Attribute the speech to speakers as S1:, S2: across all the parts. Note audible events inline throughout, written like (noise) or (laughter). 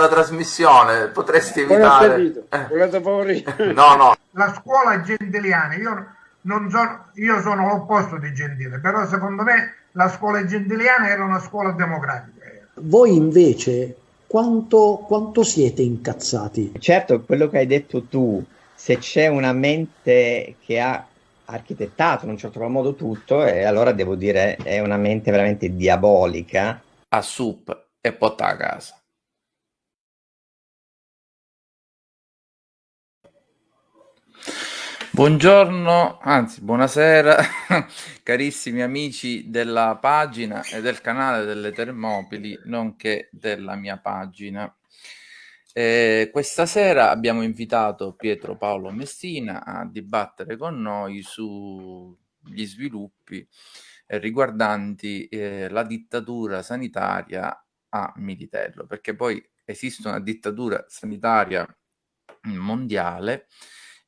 S1: Della trasmissione, potresti evitare...
S2: Eh. (laughs) No, no. La scuola gentiliana, io, non sono, io sono l'opposto di Gentile, però secondo me la scuola gentiliana era una scuola democratica.
S3: Voi invece quanto, quanto siete incazzati?
S4: Certo, quello che hai detto tu, se c'è una mente che ha architettato in un certo modo tutto, e allora devo dire è una mente veramente diabolica.
S1: A sup e porta a casa. Buongiorno, anzi buonasera (laughs) carissimi amici della pagina e del canale delle Termopili, nonché della mia pagina. Eh, questa sera abbiamo invitato Pietro Paolo Messina a dibattere con noi sugli sviluppi eh, riguardanti eh, la dittatura sanitaria a Militello, perché poi esiste una dittatura sanitaria mondiale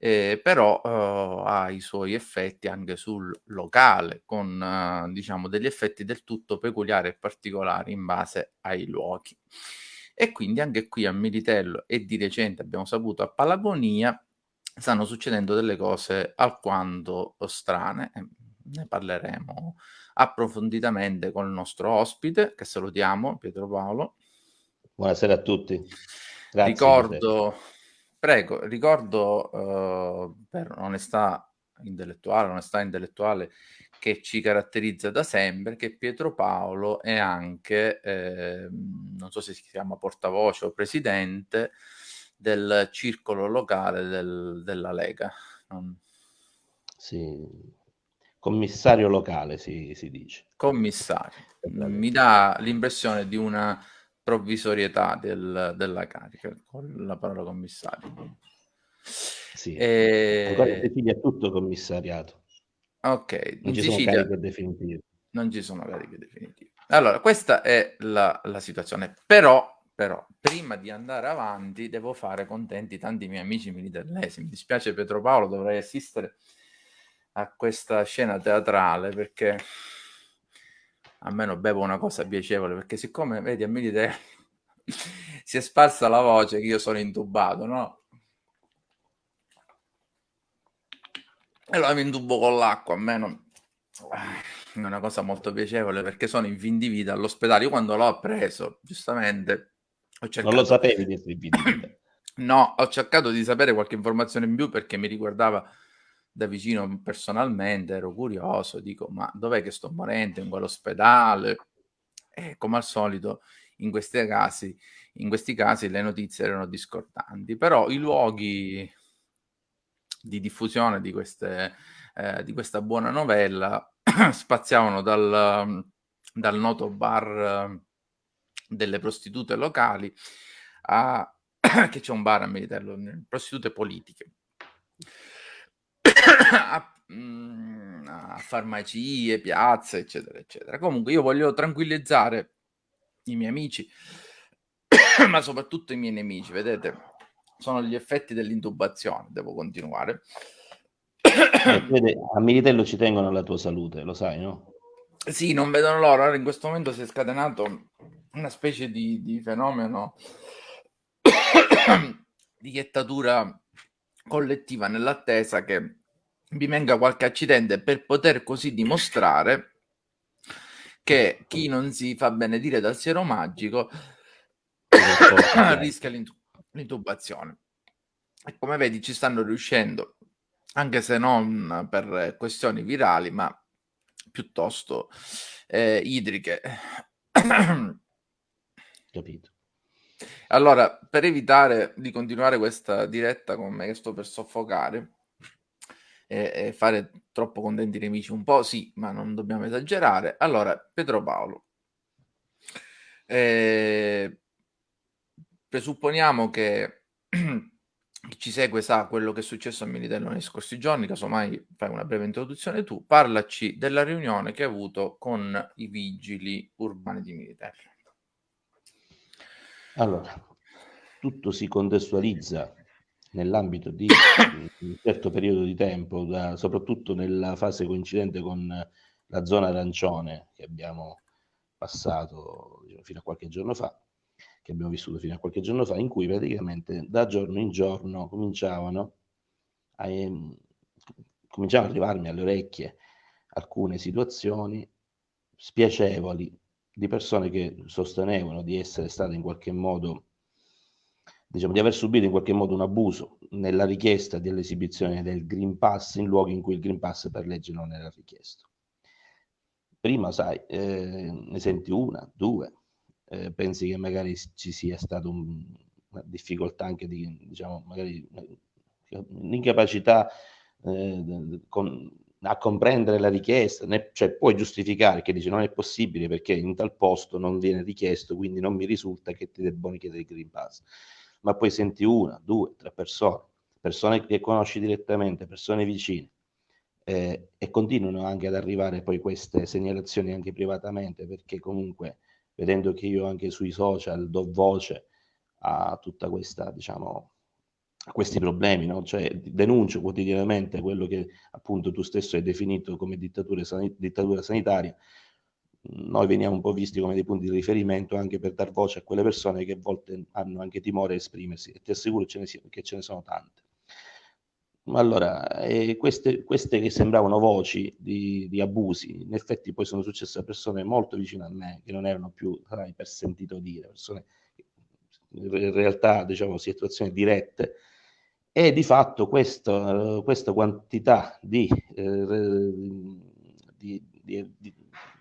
S1: eh, però eh, ha i suoi effetti anche sul locale, con eh, diciamo degli effetti del tutto peculiari e particolari in base ai luoghi. E quindi anche qui a Militello e di recente abbiamo saputo a Palagonia stanno succedendo delle cose alquanto strane. Ne parleremo approfonditamente con il nostro ospite, che salutiamo, Pietro Paolo.
S5: Buonasera a tutti. Grazie
S1: Ricordo Prego, ricordo uh, per onestà intellettuale, onestà intellettuale che ci caratterizza da sempre, che Pietro Paolo è anche, eh, non so se si chiama portavoce o presidente, del circolo locale del, della Lega. Non...
S5: Sì, commissario locale si, si dice.
S1: Commissario. Mi dà l'impressione di una provvisorietà del, della carica con la parola commissario.
S5: Sì, e... ancora in Sicilia è tutto commissariato.
S1: Ok,
S5: non ci Sicilia... sono cariche definitive.
S1: Non ci sono cariche definitive. Allora, questa è la, la situazione, però però prima di andare avanti devo fare contenti tanti miei amici militellesi. Mi dispiace Pietro Paolo, dovrei assistere a questa scena teatrale perché almeno bevo una cosa piacevole, perché siccome, vedi, a Militello (laughs) si è sparsa la voce che io sono intubato, no? E allora mi intubo con l'acqua, almeno è una cosa molto piacevole perché sono in fin di vita all'ospedale. Io quando l'ho preso, giustamente,
S5: ho cercato... Non lo sapevi di essere in fin di vita? (clears throat)
S1: no, ho cercato di sapere qualche informazione in più perché mi riguardava da vicino personalmente, ero curioso, dico ma dov'è che sto morendo? In quell'ospedale? E come al solito in questi casi, in questi casi le notizie erano discordanti, però i luoghi di diffusione di, queste, eh, di questa buona novella (clears throat) spaziavano dal, dal noto bar eh, delle prostitute locali a (clears throat) che c'è un bar a Militello, prostitute politiche, (coughs) a, mm, a farmacie, piazze, eccetera, eccetera. Comunque io voglio tranquillizzare i miei amici, (coughs) ma soprattutto i miei nemici, vedete? Sono gli effetti dell'intubazione, devo continuare. (coughs)
S5: Vede, a Militello ci tengono alla tua salute, lo sai, no?
S1: Sì, non vedono loro. in questo momento si è scatenato una specie di, di fenomeno di iettatura collettiva nell'attesa che vi venga qualche accidente per poter così dimostrare che chi non si fa benedire dal siero magico (coughs) rischia l'intubazione. E come vedi ci stanno riuscendo, anche se non per questioni virali, ma piuttosto eh, idriche. (coughs)
S5: Capito.
S1: Allora, per evitare di continuare questa diretta con me che sto per soffocare e, e fare troppo contenti i nemici, un po' sì, ma non dobbiamo esagerare. Allora, Pietro Paolo, eh, presupponiamo che (clears throat) chi ci segue sa quello che è successo a Militello nei scorsi giorni, casomai fai una breve introduzione tu, parlaci della riunione che hai avuto con i vigili urbani di Militello.
S5: Allora, tutto si contestualizza nell'ambito di un certo periodo di tempo, da, soprattutto nella fase coincidente con la zona arancione che abbiamo passato diciamo, fino a qualche giorno fa, che abbiamo vissuto fino a qualche giorno fa, in cui praticamente da giorno in giorno cominciavano a, eh, cominciavano ad arrivarmi alle orecchie alcune situazioni spiacevoli di persone che sostenevano di essere state in qualche modo, diciamo, di aver subito in qualche modo un abuso nella richiesta dell'esibizione del Green Pass in luoghi in cui il Green Pass per legge non era richiesto. Prima, sai, eh, ne senti una, due, eh, pensi che magari ci sia stata un, una difficoltà anche di, diciamo, magari l'incapacità eh, con, a comprendere la richiesta, ne, cioè puoi giustificare che dice non è possibile perché in tal posto non viene richiesto, quindi non mi risulta che ti debbano chiedere il Green Pass. Ma poi senti una, due, tre persone, persone che conosci direttamente, persone vicine, eh, e continuano anche ad arrivare poi queste segnalazioni anche privatamente, perché comunque vedendo che io anche sui social do voce a tutta questa, diciamo, a questi problemi, no? cioè denuncio quotidianamente quello che appunto tu stesso hai definito come dittatura, san- dittatura sanitaria, noi veniamo un po' visti come dei punti di riferimento anche per dar voce a quelle persone che a volte hanno anche timore a esprimersi e ti assicuro ce ne, che ce ne sono tante. Allora, eh, queste, queste, che sembravano voci di, di, abusi, in effetti poi sono successe a persone molto vicine a me, che non erano più sai, per sentito dire, persone in realtà, diciamo, situazioni dirette e di fatto questo, questa quantità di, eh, di, di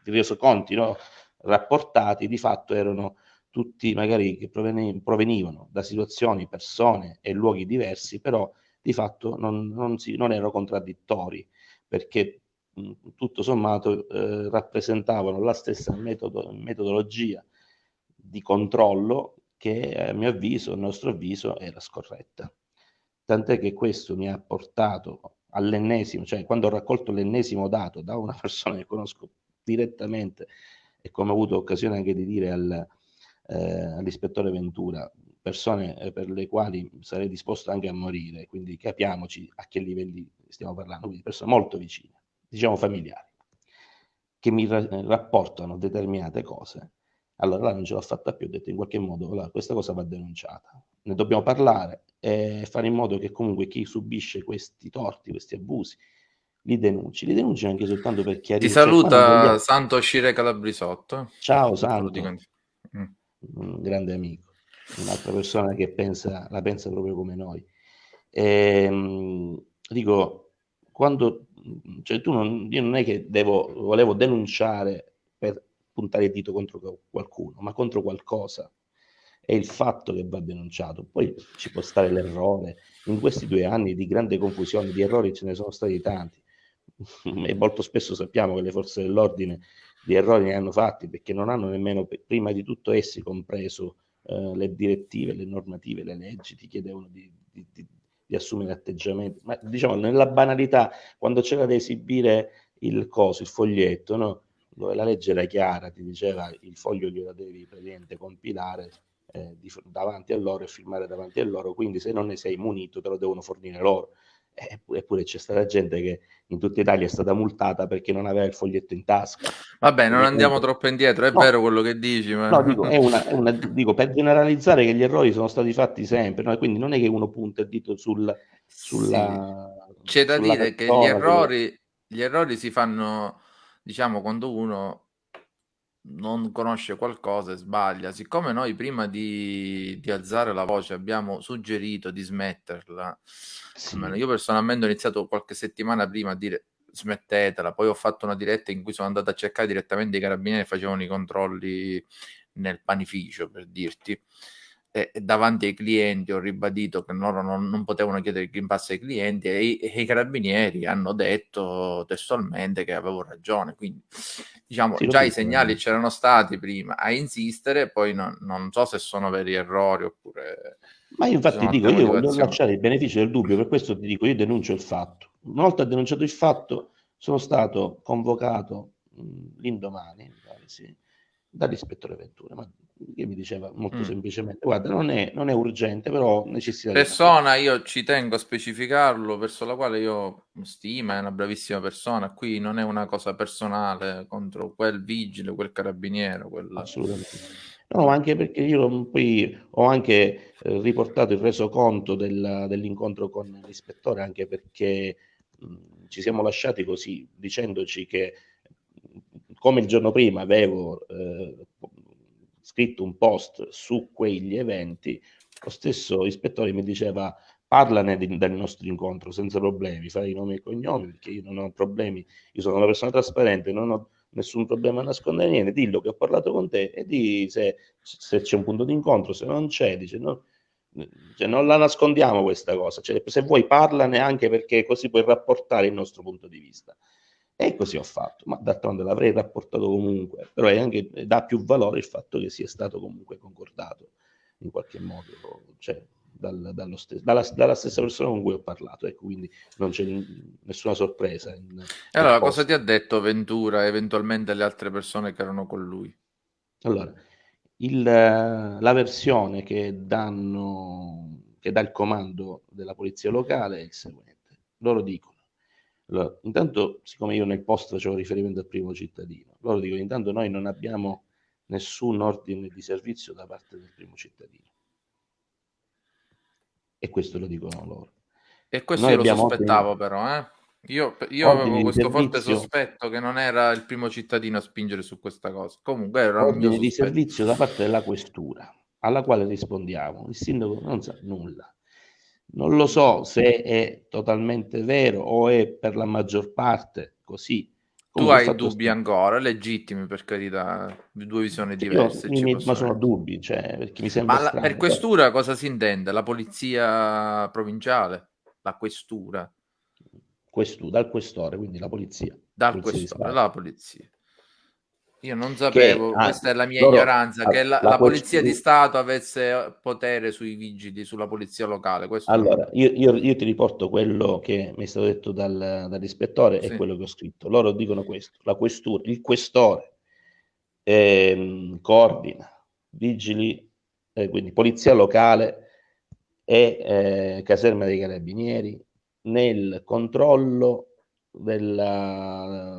S5: resoconti no? rapportati di fatto erano tutti magari che provenivano da situazioni, persone e luoghi diversi, però di fatto non, non, si, non erano contraddittori perché mh, tutto sommato eh, rappresentavano la stessa metodo, metodologia di controllo che a mio avviso, a nostro avviso, era scorretta tant'è che questo mi ha portato all'ennesimo, cioè quando ho raccolto l'ennesimo dato da una (laughs) persona che conosco direttamente e come ho avuto occasione anche di dire al, eh, all'ispettore Ventura, persone eh, per le quali sarei disposto anche a morire, quindi capiamoci a che livelli stiamo parlando, quindi persone molto vicine, diciamo familiari. che mi ra- rapportano determinate cose, allora là non ce l'ho fatta più, ho detto in qualche modo allora, questa cosa va denunciata, ne dobbiamo parlare e fare in modo che comunque chi subisce questi torti, questi abusi, li denunci, li denunci anche soltanto per chiarire.
S1: Ti saluta cioè, Santo Scire Calabrisotto.
S5: Ciao Santo, mm. un grande amico, un'altra persona che pensa, la pensa proprio come noi. E, ehm, dico, quando, cioè tu non, io non è che devo, volevo denunciare per puntare il dito contro qualcuno, ma contro qualcosa. È il fatto che va denunciato. Poi ci può stare l'errore. In questi due anni di grande confusione, di errori ce ne sono stati tanti. (laughs) e molto spesso sappiamo che le forze dell'ordine di errori ne hanno fatti perché non hanno nemmeno, prima di tutto essi, compreso eh, le direttive, le normative, le leggi, ti chiedevano di, di, di, di assumere atteggiamenti. Ma diciamo, nella banalità, quando c'era da esibire il coso, il foglietto, no? dove la legge era chiara, ti diceva il foglio glielo devi praticamente compilare eh, davanti a loro e firmare davanti a loro, quindi se non ne sei munito te lo devono fornire loro. Eppure c'è stata gente che in tutta Italia è stata multata perché non aveva il foglietto in tasca.
S1: Vabbè, non andiamo comunque... troppo indietro, è no, vero quello che dici. Ma...
S5: No, dico, è una, una, (laughs) dico, per generalizzare che gli errori sono stati fatti sempre, no? quindi non è che uno punta il dito sul, sulla...
S1: Sì. C'è da sulla dire che gli errori, che... gli errori si fanno, diciamo, quando uno non conosce qualcosa e sbaglia. Siccome noi prima di, di alzare la voce abbiamo suggerito di smetterla, sì. io personalmente ho iniziato qualche settimana prima a dire smettetela, poi ho fatto una diretta in cui sono andato a cercare direttamente i carabinieri che facevano i controlli nel panificio, per dirti e, davanti ai clienti ho ribadito che loro non, non potevano chiedere il Green Pass ai clienti e i, e i, carabinieri hanno detto testualmente che avevo ragione. Quindi, diciamo, sì, già i segnali c'erano stati prima a insistere, poi non, non so se sono veri errori oppure...
S5: Ma io infatti dico, io voglio lasciare il beneficio del dubbio, per questo ti dico, io denuncio il fatto. Una volta denunciato il fatto, sono stato convocato l'indomani, sì, dall'ispettore Ventura, ma che mi diceva molto mm. semplicemente, guarda, non è, non è urgente, però necessita
S1: persona, io ci tengo a specificarlo, verso la quale io stima, è una bravissima persona, qui non è una cosa personale contro quel vigile, quel carabiniere, quel...
S5: Assolutamente. No, anche perché io poi ho anche eh, riportato il resoconto del, dell'incontro con l'ispettore, anche perché mh, ci siamo lasciati così, dicendoci che come il giorno prima avevo eh, scritto un post su quegli eventi, lo stesso ispettore mi diceva parlane di, del nostro incontro senza problemi, fai i nomi e cognomi perché io non ho problemi, io sono una persona trasparente, non ho nessun problema a nascondere niente, dillo che ho parlato con te e di se, se c'è un punto di incontro, se non c'è, dice no, cioè non la nascondiamo questa cosa, cioè, se vuoi parlane anche perché così puoi rapportare il nostro punto di vista. E così ho fatto, ma d'altronde l'avrei rapportato comunque, però è anche, dà più valore il fatto che sia stato comunque concordato in qualche modo, cioè, dal, stes- dalla, dalla, stessa persona con cui ho parlato, ecco, quindi non c'è nessuna sorpresa. In,
S1: allora, cosa ti ha detto Ventura eventualmente alle altre persone che erano con lui?
S5: Allora, il, la versione che, danno, che dà il comando della polizia locale è il seguente. Loro dicono allora, intanto, siccome io nel post facevo riferimento al primo cittadino, loro dicono intanto noi non abbiamo nessun ordine di servizio da parte del primo cittadino. E questo lo dicono loro.
S1: E questo noi io lo sospettavo ordine... però, eh? Io, io avevo questo servizio, forte sospetto che non era il primo cittadino a spingere su questa cosa. Comunque era
S5: un ordine di servizio da parte della questura, alla quale rispondiamo. Il sindaco non sa nulla. Non lo so se è totalmente vero o è per la maggior parte così.
S1: Tu hai dubbi st- ancora, legittimi per carità, due visioni diverse.
S5: Io, mi, ma sono dubbi, cioè, perché mi sembra
S1: ma la, per questura cosa si intende? La polizia provinciale? La questura?
S5: Questu, dal questore, quindi la polizia.
S1: Dal polizia questore, la polizia. Io non sapevo, che, ah, questa è la mia loro, ignoranza, che la, la, la polizia di Stato avesse potere sui vigili, sulla polizia locale. Questo
S5: allora, io, io, io, ti riporto quello che mi è stato detto dal, dall'ispettore sì. e quello che ho scritto. Loro dicono questo, la questura, il questore ehm, coordina vigili, eh, quindi polizia locale e eh, caserma dei carabinieri nel controllo della,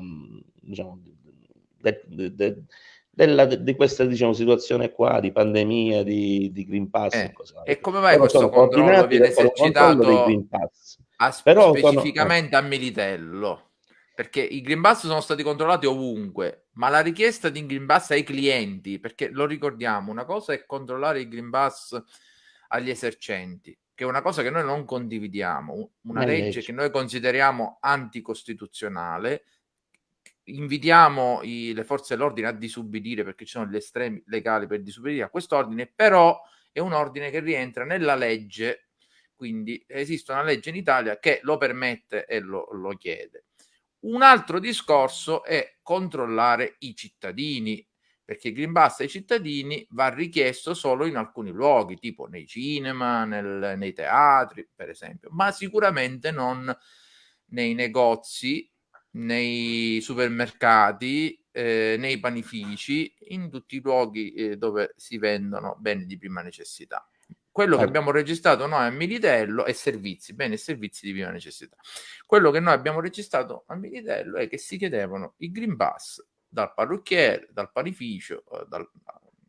S5: diciamo, de, de, de, della, di questa diciamo, situazione qua di pandemia, di, di Green Pass
S1: eh, e, e come mai Però questo controllo viene esercitato a,
S5: Però
S1: specificamente sono, a Militello? Perché i Green Pass sono stati controllati ovunque, ma la richiesta di Green Pass ai clienti, perché lo ricordiamo, una cosa è controllare il Green Pass agli esercenti, che è una cosa che noi non condividiamo, una legge, legge che noi consideriamo anticostituzionale, invitiamo i, le forze dell'ordine a disubbidire perché ci sono gli estremi legali per disubbidire a questo ordine, però è un ordine che rientra nella legge, quindi esiste una legge in Italia che lo permette e lo, lo chiede. Un altro discorso è controllare i cittadini, perché il Green Pass ai cittadini va richiesto solo in alcuni luoghi, tipo nei cinema, nel, nei teatri, per esempio, ma sicuramente non nei negozi nei supermercati, eh, nei panifici, in tutti i luoghi eh, dove si vendono beni di prima necessità. Quello che abbiamo registrato noi a Militello è servizi, beni e servizi di prima necessità. Quello che noi abbiamo registrato a Militello è che si chiedevano il Green Pass dal parrucchiere, dal panificio, eh, dal,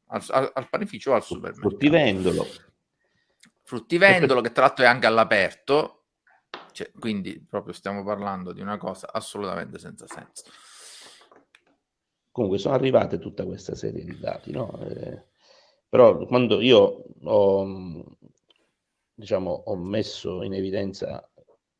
S1: al, al, al, panificio o al supermercato.
S5: Fruttivendolo.
S1: Fruttivendolo, che tra l'altro è anche all'aperto, cioè, quindi proprio stiamo parlando di una cosa assolutamente senza senso.
S5: Comunque sono arrivate tutta questa serie di dati, no? Eh, però quando io ho, diciamo, ho messo in evidenza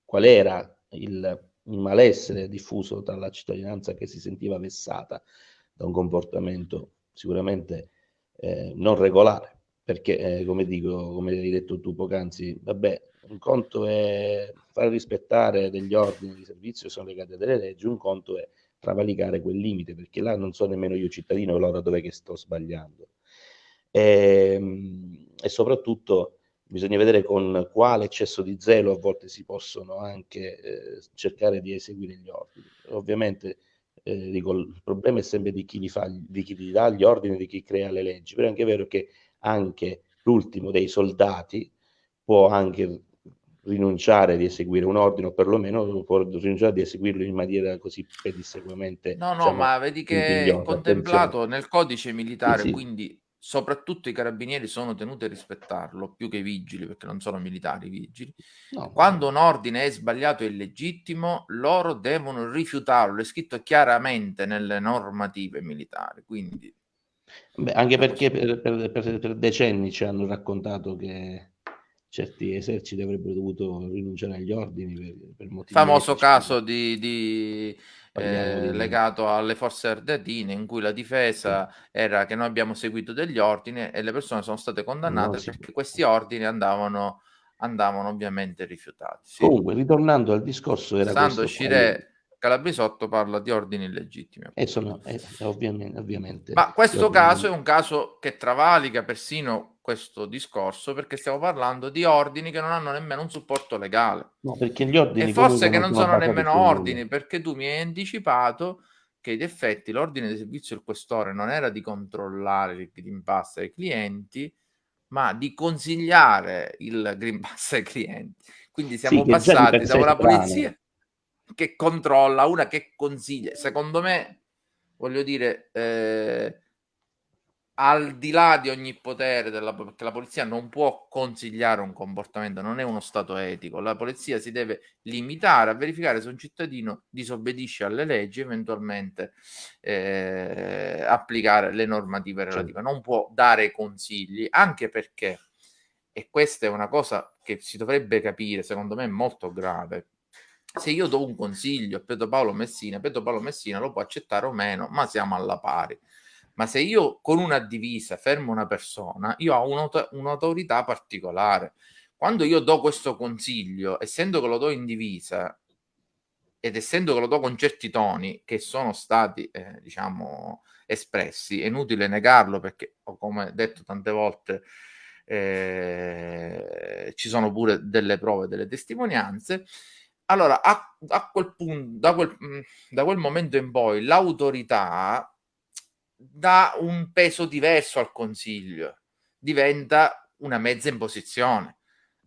S5: qual era il, il malessere diffuso tra la cittadinanza che si sentiva vessata da un comportamento sicuramente eh, non regolare, perché eh, come dico, come hai detto tu poc'anzi, vabbè, un conto è fare rispettare degli ordini di servizio che sono legati a delle leggi, un conto è travalicare quel limite, perché là non so nemmeno io cittadino allora dove che sto sbagliando. E, ehm, e soprattutto bisogna vedere con quale eccesso di zelo a volte si possono anche eh, cercare di eseguire gli ordini. Ovviamente eh, dico, il problema è sempre di chi, li fa, di chi li dà gli ordini, di chi crea le leggi, però è anche vero che anche l'ultimo dei soldati può anche rinunciare di eseguire un ordine o perlomeno può rinunciare di eseguirlo in maniera così pedissequamente
S1: no no diciamo, ma vedi che è contemplato nel codice militare sì. quindi soprattutto i carabinieri sono tenuti a rispettarlo più che i vigili perché non sono militari i vigili no, quando no. un ordine è sbagliato e illegittimo loro devono rifiutarlo è scritto chiaramente nelle normative militari quindi
S5: Beh, anche perché per, per, per, per decenni ci hanno raccontato che certi eserciti avrebbero dovuto rinunciare agli ordini per, per motivi
S1: famoso caso di, di, eh, di, legato alle forze ardeatine in cui la difesa sì. era che noi abbiamo seguito degli ordini e le persone sono state condannate no, perché questi ordini andavano, andavano ovviamente rifiutati
S5: sì. comunque ritornando al discorso era
S1: Sando Scire Calabrisotto parla di ordini illegittimi.
S5: E sono, eh, ovviamente, ovviamente,
S1: Ma questo caso è un caso che travalica persino questo discorso perché stiamo parlando di ordini che non hanno nemmeno un supporto legale.
S5: No, perché gli ordini
S1: e forse che non sono, sono nemmeno ordini, perché tu mi hai anticipato che in effetti l'ordine di servizio del questore non era di controllare il Green Pass ai clienti, ma di consigliare il Green Pass ai clienti. Quindi siamo sì, passati da una polizia che controlla, una che consiglia. Secondo me, voglio dire, eh, al di là di ogni potere della perché la polizia non può consigliare un comportamento, non è uno stato etico. La polizia si deve limitare a verificare se un cittadino disobbedisce alle leggi, eventualmente eh, applicare le normative relative. Non può dare consigli, anche perché e questa è una cosa che si dovrebbe capire, secondo me è molto grave se io do un consiglio a Pedro Paolo Messina, Pedro Paolo Messina lo può accettare o meno, ma siamo alla pari. Ma se io con una divisa fermo una persona, io ho un'auto- un'autorità particolare. Quando io do questo consiglio, essendo che lo do in divisa ed essendo che lo do con certi toni che sono stati, eh, diciamo, espressi, è inutile negarlo perché, come detto tante volte, eh, ci sono pure delle prove, delle testimonianze allora, a, a quel punto, da quel, mm, da quel momento in poi, l'autorità dà un peso diverso al consiglio, diventa una mezza imposizione.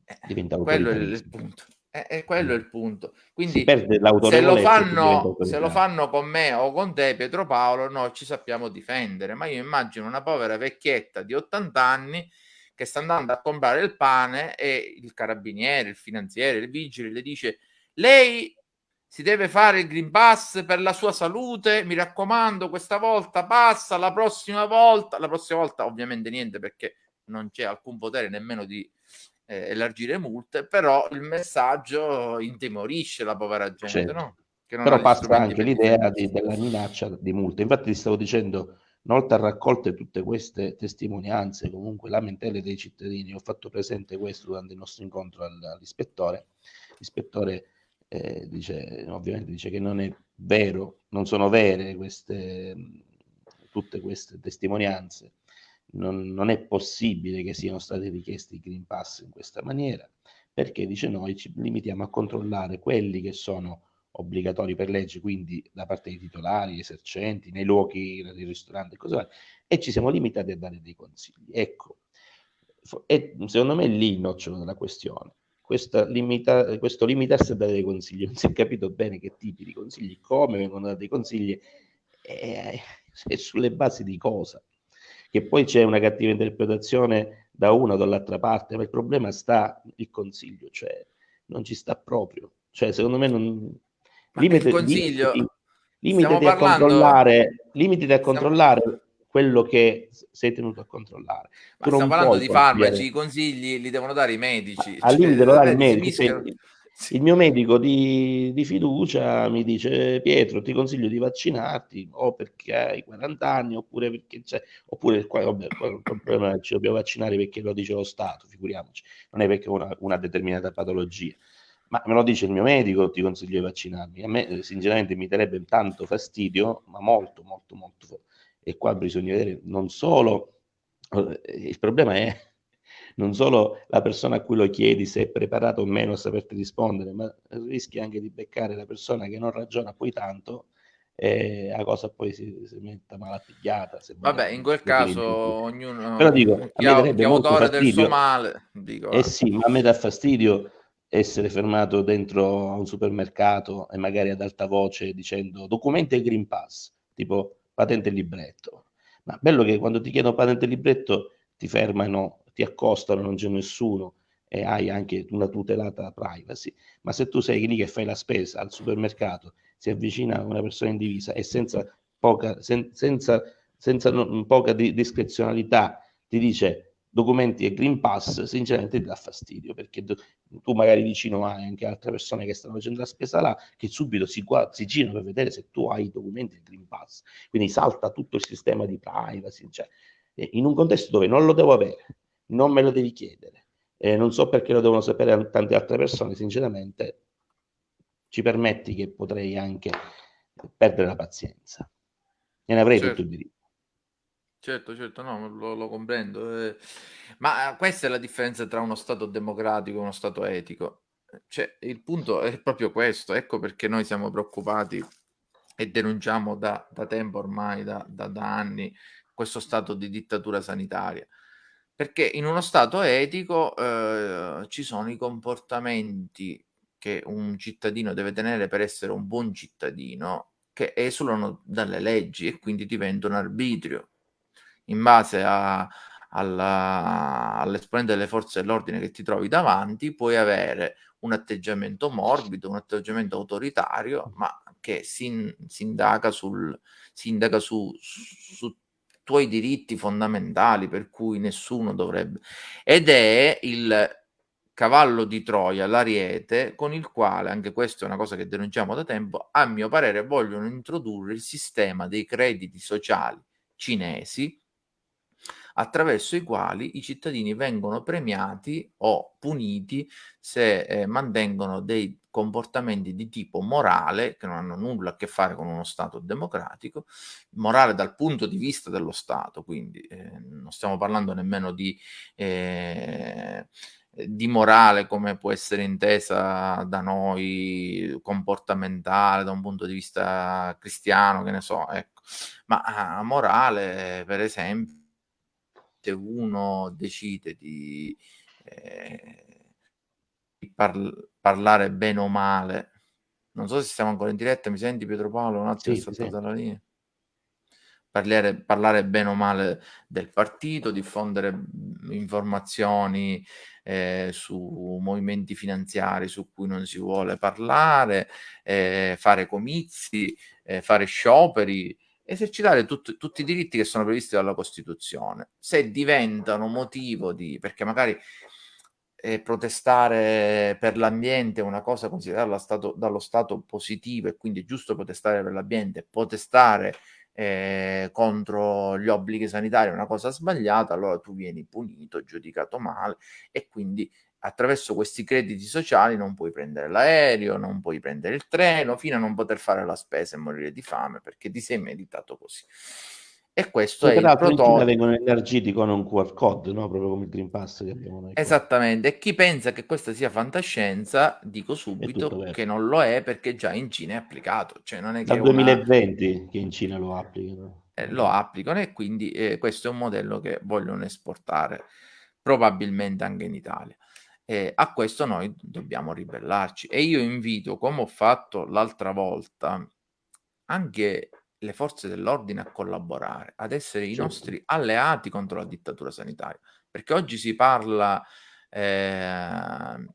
S1: Eh, quello è il, punto. E, e quello è il punto. Quindi se lo, fanno, se lo fanno con me o con te, Pietro Paolo, noi ci sappiamo difendere. Ma io immagino una povera vecchietta di 80 anni che sta andando a comprare il pane e il carabiniere, il finanziere, il vigile le dice lei si deve fare il Green Pass per la sua salute, mi raccomando, questa volta passa, la prossima volta, la prossima volta ovviamente niente perché non c'è alcun potere nemmeno di eh, elargire multe, però il messaggio intimorisce la povera gente, certo. no?
S5: però passa anche l'idea di, della minaccia di multe. Infatti ti stavo dicendo, una volta raccolte tutte queste testimonianze, comunque lamentele dei cittadini, ho fatto presente questo durante il nostro incontro all'ispettore, l'ispettore eh, dice, ovviamente dice che non è vero, non sono vere queste, tutte queste testimonianze, non, non, è possibile che siano stati richiesti i Green Pass in questa maniera, perché dice noi ci limitiamo a controllare quelli che sono obbligatori per legge, quindi da parte dei titolari, esercenti, nei luoghi, nei ristoranti e così via, e ci siamo limitati a dare dei consigli. Ecco, e secondo me è lì il nocciolo della questione limita, questo limitarsi a dare dei consigli. (laughs) Non si è capito bene che tipi di consigli, come vengono dati i consigli e, e sulle basi di cosa. Che poi c'è una cattiva interpretazione da una o dall'altra parte, ma il problema sta il consiglio, cioè non ci sta proprio. Cioè, secondo me non...
S1: Limite, il consiglio...
S5: Limitati, limitati a parlando... controllare, limitati a controllare quello che sei tenuto a controllare.
S1: Ma stiamo parlando di farmaci, i consigli li devono dare i medici.
S5: Al limite cioè, lo dà il medico. Il, il mio medico di, di, fiducia mi dice Pietro ti consiglio di vaccinarti o perché hai 40 anni oppure perché c'è oppure qua, vabbè, il problema ci dobbiamo vaccinare perché lo dice lo Stato figuriamoci non è perché una, una determinata patologia ma me lo dice il mio medico ti consiglio di vaccinarmi a me sinceramente mi darebbe tanto fastidio ma molto molto molto e qua bisogna vedere non solo, eh, il problema è (laughs) non solo la persona a cui lo chiedi se è preparato o meno a saperti rispondere, ma rischi anche di beccare la persona che non ragiona poi tanto e la cosa poi si, si metta malapigliata.
S1: Vabbè, in quel caso ognuno
S5: Però dico, chi, a me chi autore
S1: del suo male. Dico,
S5: eh sì, ma a me dà fastidio essere fermato dentro a un supermercato e magari ad alta voce dicendo documenti e Green Pass, tipo patente e libretto. Ma bello che quando ti chiedono patente e libretto ti fermano, ti accostano, non c'è nessuno e hai anche una tutelata privacy. Ma se tu sei lì che fai la spesa al supermercato, si avvicina una persona in divisa e senza poca, sen, senza, senza non, poca di, discrezionalità ti dice documenti e Green Pass, sinceramente ti dà fastidio perché tu, tu magari vicino hai anche altre persone che stanno facendo la spesa là che subito si, si girano per vedere se tu hai i documenti e Green Pass. Quindi salta tutto il sistema di privacy. Cioè, in un contesto dove non lo devo avere, non me lo devi chiedere, eh, non so perché lo devono sapere tante altre persone, sinceramente ci permetti che potrei anche perdere la pazienza. E ne avrei certo. tutto il diritto.
S1: Certo, certo, no, lo, lo comprendo. Eh, ma questa è la differenza tra uno Stato democratico e uno Stato etico. Cioè, il punto è proprio questo, ecco perché noi siamo preoccupati e denunciamo da, da tempo ormai, da, da, da anni, questo stato di dittatura sanitaria. Perché in uno Stato etico eh, ci sono i comportamenti che un cittadino deve tenere per essere un buon cittadino che esulano dalle leggi e quindi diventano arbitrio in base a, alla, all'esponente delle forze dell'ordine che ti trovi davanti, puoi avere un atteggiamento morbido, un atteggiamento autoritario, ma che si, si indaga, sul, si indaga su, su tuoi diritti fondamentali per cui nessuno dovrebbe. Ed è il cavallo di Troia, l'ariete, con il quale, anche questa è una cosa che denunciamo da tempo, a mio parere vogliono introdurre il sistema dei crediti sociali cinesi attraverso i quali i cittadini vengono premiati o puniti se eh, mantengono dei comportamenti di tipo morale che non hanno nulla a che fare con uno Stato democratico, morale dal punto di vista dello Stato, quindi eh, non stiamo parlando nemmeno di, eh, di morale come può essere intesa da noi, comportamentale, da un punto di vista cristiano, che ne so, ecco, ma ah, morale, per esempio, uno decide di, eh, par- parlare bene o male. Non so se siamo ancora in diretta, mi senti Pietro Paolo? Un attimo,
S5: sì,
S1: è saltata la linea. Parlare, parlare, bene o male del partito, diffondere informazioni eh, su movimenti finanziari su cui non si vuole parlare, eh, fare comizi, eh, fare scioperi, esercitare tut- tutti i diritti che sono previsti dalla Costituzione. Se diventano motivo di... perché magari eh, protestare per l'ambiente è una cosa considerata stato, dallo Stato positivo e quindi è giusto protestare per l'ambiente, protestare eh, contro gli obblighi sanitari è una cosa sbagliata, allora tu vieni punito, giudicato male e quindi attraverso questi crediti sociali non puoi prendere l'aereo, non puoi prendere il treno, fino a non poter fare la spesa e morire di fame perché ti sei meditato così. E questo e è il prototipo.
S5: vengono elargiti con un QR code, no? proprio come il Green Pass che abbiamo noi.
S1: Esattamente, e chi pensa che questa sia fantascienza, dico subito che non lo è perché già in Cina è applicato. Cioè non è
S5: Dal
S1: che
S5: 2020 una... che in Cina lo applicano.
S1: Eh, lo applicano e quindi eh, questo è un modello che vogliono esportare probabilmente anche in Italia. E a questo noi dobbiamo ribellarci. E io invito, come ho fatto l'altra volta, anche le forze dell'ordine a collaborare, ad essere i certo. nostri alleati contro la dittatura sanitaria, perché oggi si parla eh,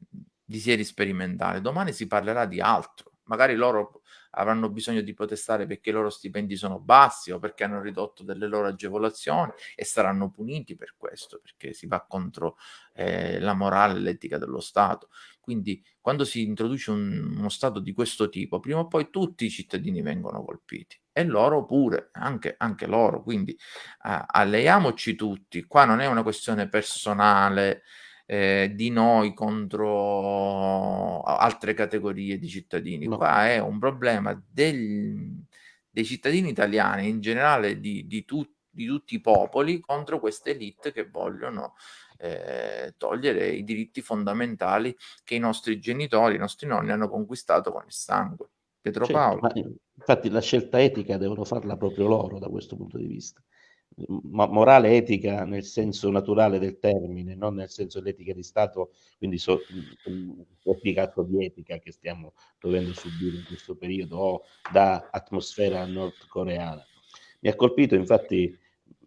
S1: di sieri sperimentali, domani si parlerà di altro, magari loro avranno bisogno di protestare perché i loro stipendi sono bassi o perché hanno ridotto delle loro agevolazioni e saranno puniti per questo, perché si va contro eh, la morale e l'etica dello Stato. Quindi quando si introduce un, uno Stato di questo tipo, prima o poi tutti i cittadini vengono colpiti e loro pure, anche, anche loro. Quindi eh, alleiamoci tutti. Qua non è una questione personale eh, di noi contro altre categorie di cittadini. No. Qua è un problema del, dei cittadini italiani, in generale di, di, tu, di, tutti i popoli, contro queste elite che vogliono eh, togliere i diritti fondamentali che i nostri genitori, i nostri nonni hanno conquistato con il sangue. Pietro certo, Paolo.
S5: infatti la scelta etica devono farla proprio loro da questo punto di vista ma morale etica nel senso naturale del termine, non nel senso dell'etica di Stato, quindi so, applicato di etica che stiamo dovendo subire in questo periodo o da atmosfera nordcoreana. Mi ha colpito, infatti,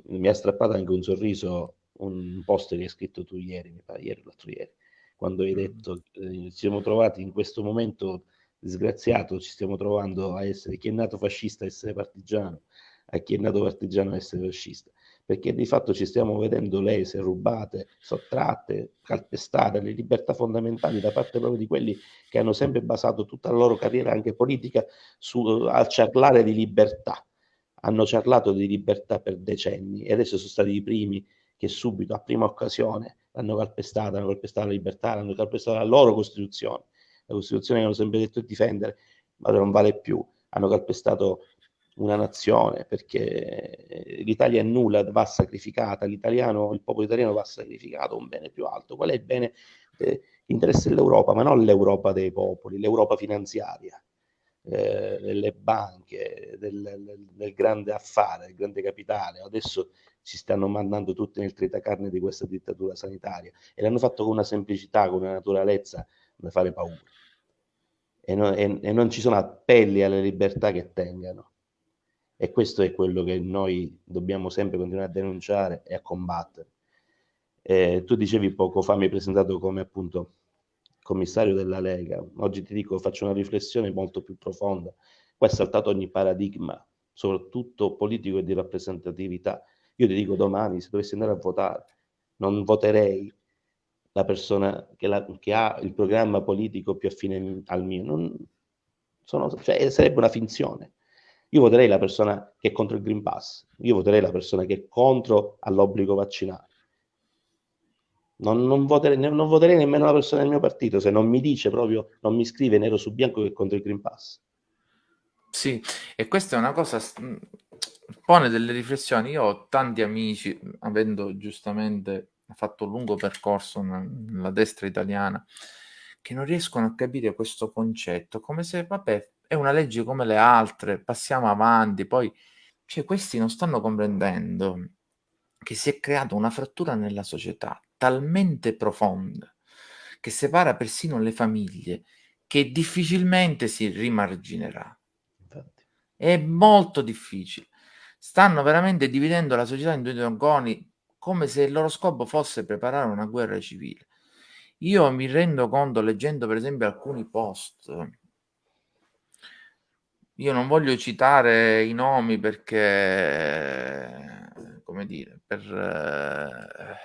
S5: mi ha strappato anche un sorriso un post che hai scritto tu ieri, mi pare ieri o l'altro ieri, quando hai mm. detto eh, ci siamo trovati in questo momento disgraziato, ci stiamo trovando a essere chi è nato fascista a essere partigiano, a chi è nato partigiano essere fascista, perché di fatto ci stiamo vedendo lese, rubate, sottratte, calpestate le libertà fondamentali da parte proprio di quelli che hanno sempre basato tutta la loro carriera anche politica su, al ciarlare di libertà. Hanno ciarlato di libertà per decenni e adesso sono stati i primi che subito, a prima occasione, l'hanno calpestata, hanno calpestato la libertà, hanno calpestato la loro Costituzione. La Costituzione che hanno sempre detto di difendere, ma non vale più. Hanno calpestato una nazione, perché l'Italia è nulla, va sacrificata, l'italiano, il popolo italiano va sacrificato un bene più alto. Qual è il bene? Eh, l'interesse dell'Europa, ma non l'Europa dei popoli, l'Europa finanziaria, eh, delle banche, del, del, grande affare, del grande capitale. Adesso si stanno mandando tutte nel tritacarne di questa dittatura sanitaria e l'hanno fatto con una semplicità, con una naturalezza da fare paura. E, no, e, e non ci sono appelli alle libertà che tengano e questo è quello che noi dobbiamo sempre continuare a denunciare e a combattere. Eh, tu dicevi poco fa, mi hai presentato come appunto commissario della Lega. Oggi ti dico, faccio una riflessione molto più profonda. Qua è saltato ogni paradigma, soprattutto politico e di rappresentatività. Io ti dico domani, se dovessi andare a votare, non voterei la persona che, la, che ha il programma politico più affine al mio. Non, sono, cioè, sarebbe una finzione. Io voterei la persona che è contro il Green Pass, io voterei la persona che è contro all'obbligo vaccinale. Non, non, voterei, non, voterei, nemmeno la persona del mio partito se non mi dice proprio, non mi scrive nero su bianco che è contro il Green Pass.
S1: Sì, e questa è una cosa, pone delle riflessioni. Io ho tanti amici, avendo giustamente fatto un lungo percorso nella destra italiana, che non riescono a capire questo concetto, come se, vabbè, è una legge come le altre, passiamo avanti, poi cioè, questi non stanno comprendendo che si è creata una frattura nella società talmente profonda che separa persino le famiglie, che difficilmente si rimarginerà. Infatti. È molto difficile. Stanno veramente dividendo la società in due dragoni come se il loro scopo fosse preparare una guerra civile. Io mi rendo conto, leggendo per esempio alcuni post, io non voglio citare i nomi perché, come dire, per, eh,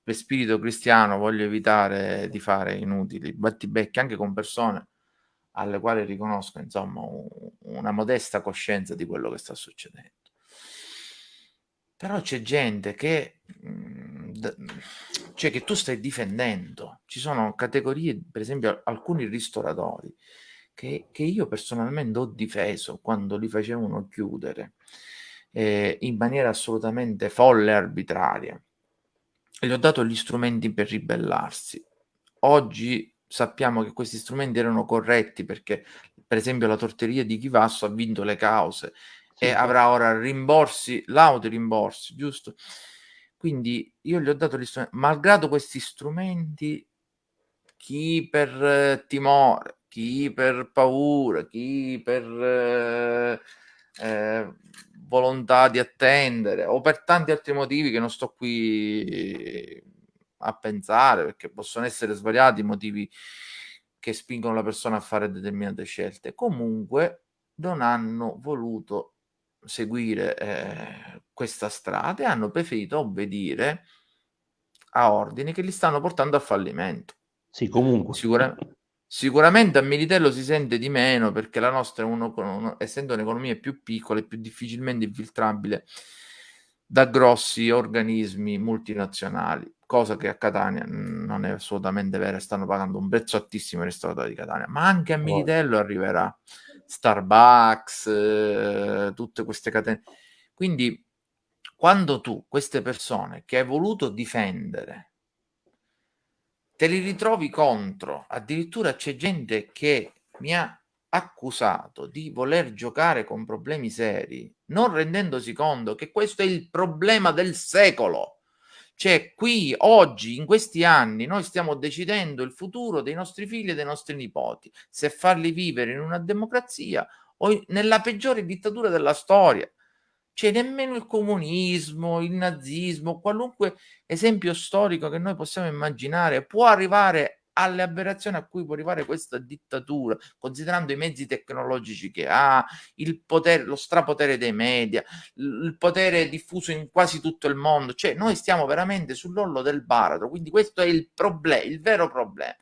S1: per spirito cristiano voglio evitare di fare inutili battibecchi anche con persone alle quali riconosco insomma una modesta coscienza di quello che sta succedendo. Però c'è gente che, mhmm, cioè che tu stai difendendo. Ci sono categorie, per esempio alcuni ristoratori che, che io personalmente ho difeso quando li facevano chiudere eh, in maniera assolutamente folle e arbitraria. E gli ho dato gli strumenti per ribellarsi. Oggi sappiamo che questi strumenti erano corretti perché, per esempio, la torteria di Chivasso ha vinto le cause sì, e avrà ora rimborsi, lauti rimborsi, giusto? Quindi io gli ho dato gli strumenti, malgrado questi strumenti, chi per eh, timore, chi per paura, chi per eh, eh, volontà di attendere o per tanti altri motivi che non sto qui a pensare perché possono essere svariati i motivi che spingono la persona a fare determinate scelte. Comunque non hanno voluto seguire eh, questa strada e hanno preferito obbedire a ordini che li stanno portando a fallimento.
S5: Sì, comunque.
S1: Sicura- sicuramente a Militello si sente di meno perché la nostra, è uno, uno, essendo un'economia più piccola e più difficilmente infiltrabile da grossi organismi multinazionali, cosa che a Catania non è assolutamente vera, stanno pagando un prezzo altissimo i ristoratori di Catania, ma anche a Militello arriverà Starbucks, eh, tutte queste catene. Quindi quando tu queste persone che hai voluto difendere te li ritrovi contro, addirittura c'è gente che mi ha accusato di voler giocare con problemi seri, non rendendosi conto che questo è il problema del secolo. Cioè, qui, oggi, in questi anni, noi stiamo decidendo il futuro dei nostri figli e dei nostri nipoti, se farli vivere in una democrazia o nella peggiore dittatura della storia. Cioè, nemmeno il comunismo, il nazismo, qualunque esempio storico che noi possiamo immaginare può arrivare alle aberrazioni a cui può arrivare questa dittatura, considerando i mezzi tecnologici che ha, il potere, lo strapotere dei media, il potere diffuso in quasi tutto il mondo. Cioè, noi stiamo veramente sull'ollo del baratro, quindi questo è il problema, il vero problema.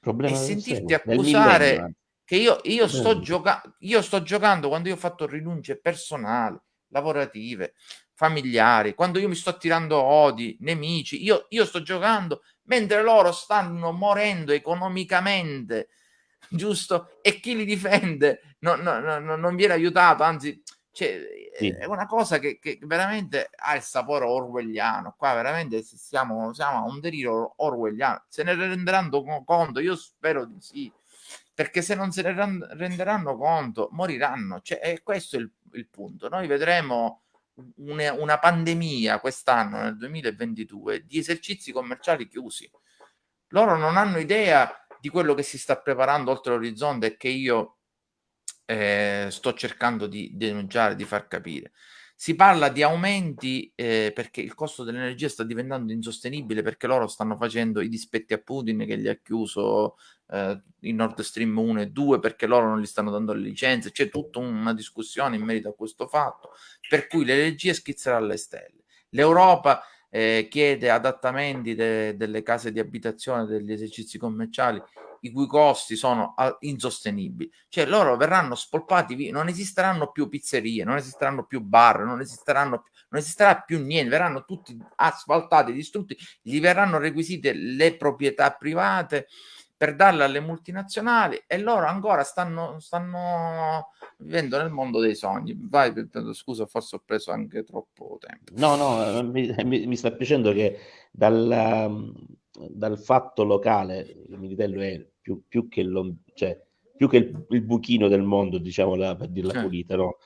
S1: problema e sentirti accusare che io, io, sto gioca- io sto giocando quando io ho fatto rinunce personali, lavorative, familiari, quando io mi sto tirando odi, nemici, io, io sto giocando mentre loro stanno morendo economicamente, giusto? E chi li difende non, non, non, non viene aiutato, anzi, cioè, sì. è una cosa che, che, veramente ha il sapore orwelliano. Qua veramente siamo, siamo a un delirio orwelliano. Se ne renderanno conto? Io spero di sì perché se non se ne renderanno conto moriranno. Cioè, e questo è il, il punto. Noi vedremo una, una pandemia quest'anno, nel 2022, di esercizi commerciali chiusi. Loro non hanno idea di quello che si sta preparando oltre l'orizzonte e che io eh, sto cercando di denunciare, di far capire. Si parla di aumenti eh, perché il costo dell'energia sta diventando insostenibile perché loro stanno facendo i dispetti a Putin che gli ha chiuso eh, in Nord Stream 1 e 2 perché loro non gli stanno dando le licenze. C'è tutta una discussione in merito a questo fatto, per cui l'energia schizzerà alle stelle. L'Europa eh, chiede adattamenti de- delle case di abitazione, degli esercizi commerciali i cui costi sono uh, insostenibili. Cioè loro verranno spolpati via, non esisteranno più pizzerie, non esisteranno più bar, non esisteranno non esisterà più niente, verranno tutti asfaltati, distrutti, gli verranno requisite le proprietà private per darle alle multinazionali e loro ancora stanno, stanno vivendo nel mondo dei sogni. Vai, scusa, forse ho preso anche troppo tempo.
S5: No, no, mi, mi sta piacendo che dal, dal fatto locale il Militello è più, più che, lo, cioè, più che il, il, buchino del mondo, diciamo la, per dirla eh. pulita, no?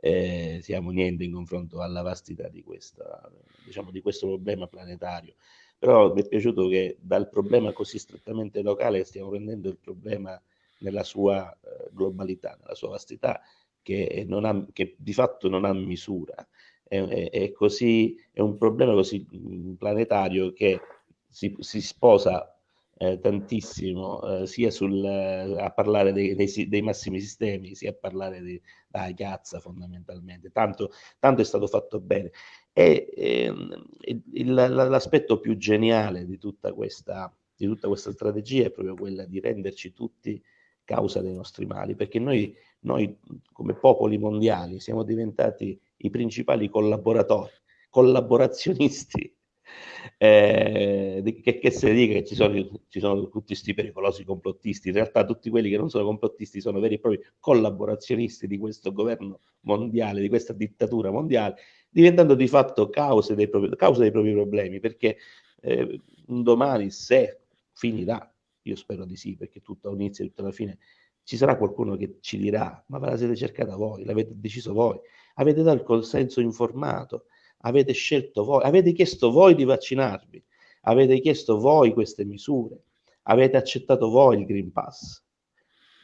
S5: Eh, siamo niente in confronto alla vastità di, questa, diciamo, di questo problema planetario. Però mi è piaciuto che dal problema così strettamente locale stiamo prendendo il problema nella sua eh, globalità, nella sua vastità, che, ha, che, di fatto non ha misura. È, è, è, così, è un problema così mm, planetario che si, si sposa eh, tantissimo eh, sia sul, eh, a parlare dei, dei, dei, massimi sistemi, sia a parlare della piazza fondamentalmente. Tanto, tanto, è stato fatto bene. E ehm, il, l'aspetto più geniale di tutta, questa, di tutta questa strategia è proprio quella di renderci tutti causa dei nostri mali, perché noi, noi come popoli mondiali siamo diventati i principali collaboratori, collaborazionisti (laughs) eh, che, che se dica che ci sono, ci sono tutti questi pericolosi complottisti, in realtà tutti quelli che non sono complottisti sono veri e propri collaborazionisti di questo governo mondiale, di questa dittatura mondiale, diventando di fatto cause dei propri, causa dei propri problemi, perché eh, un domani se finirà, io spero di sì, perché tutto all'inizio e tutto alla fine ci sarà qualcuno che ci dirà, ma ve la siete cercata voi, l'avete deciso voi, avete dato il consenso informato, avete scelto voi, avete chiesto voi di vaccinarvi, avete chiesto voi queste misure, avete accettato voi il Green Pass.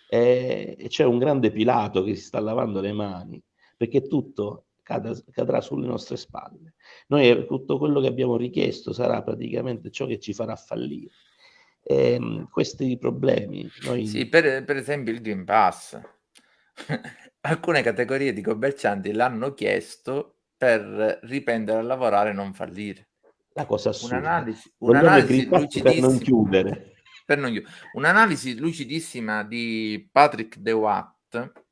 S5: E, e c'è un grande Pilato che si sta lavando le mani perché tutto cadrà sulle nostre spalle. Noi tutto quello che abbiamo richiesto sarà praticamente ciò che ci farà fallire. E, ehm, questi problemi. Noi...
S1: Sì, per, per esempio il Green Pass. (laughs) Alcune categorie di commercianti l'hanno chiesto per riprendere a lavorare e non fallire.
S5: La cosa assurda.
S1: Un'analisi, un'analisi
S5: per non chiudere. (laughs)
S1: Per non chiudere. Un'analisi lucidissima di Patrick De Watt,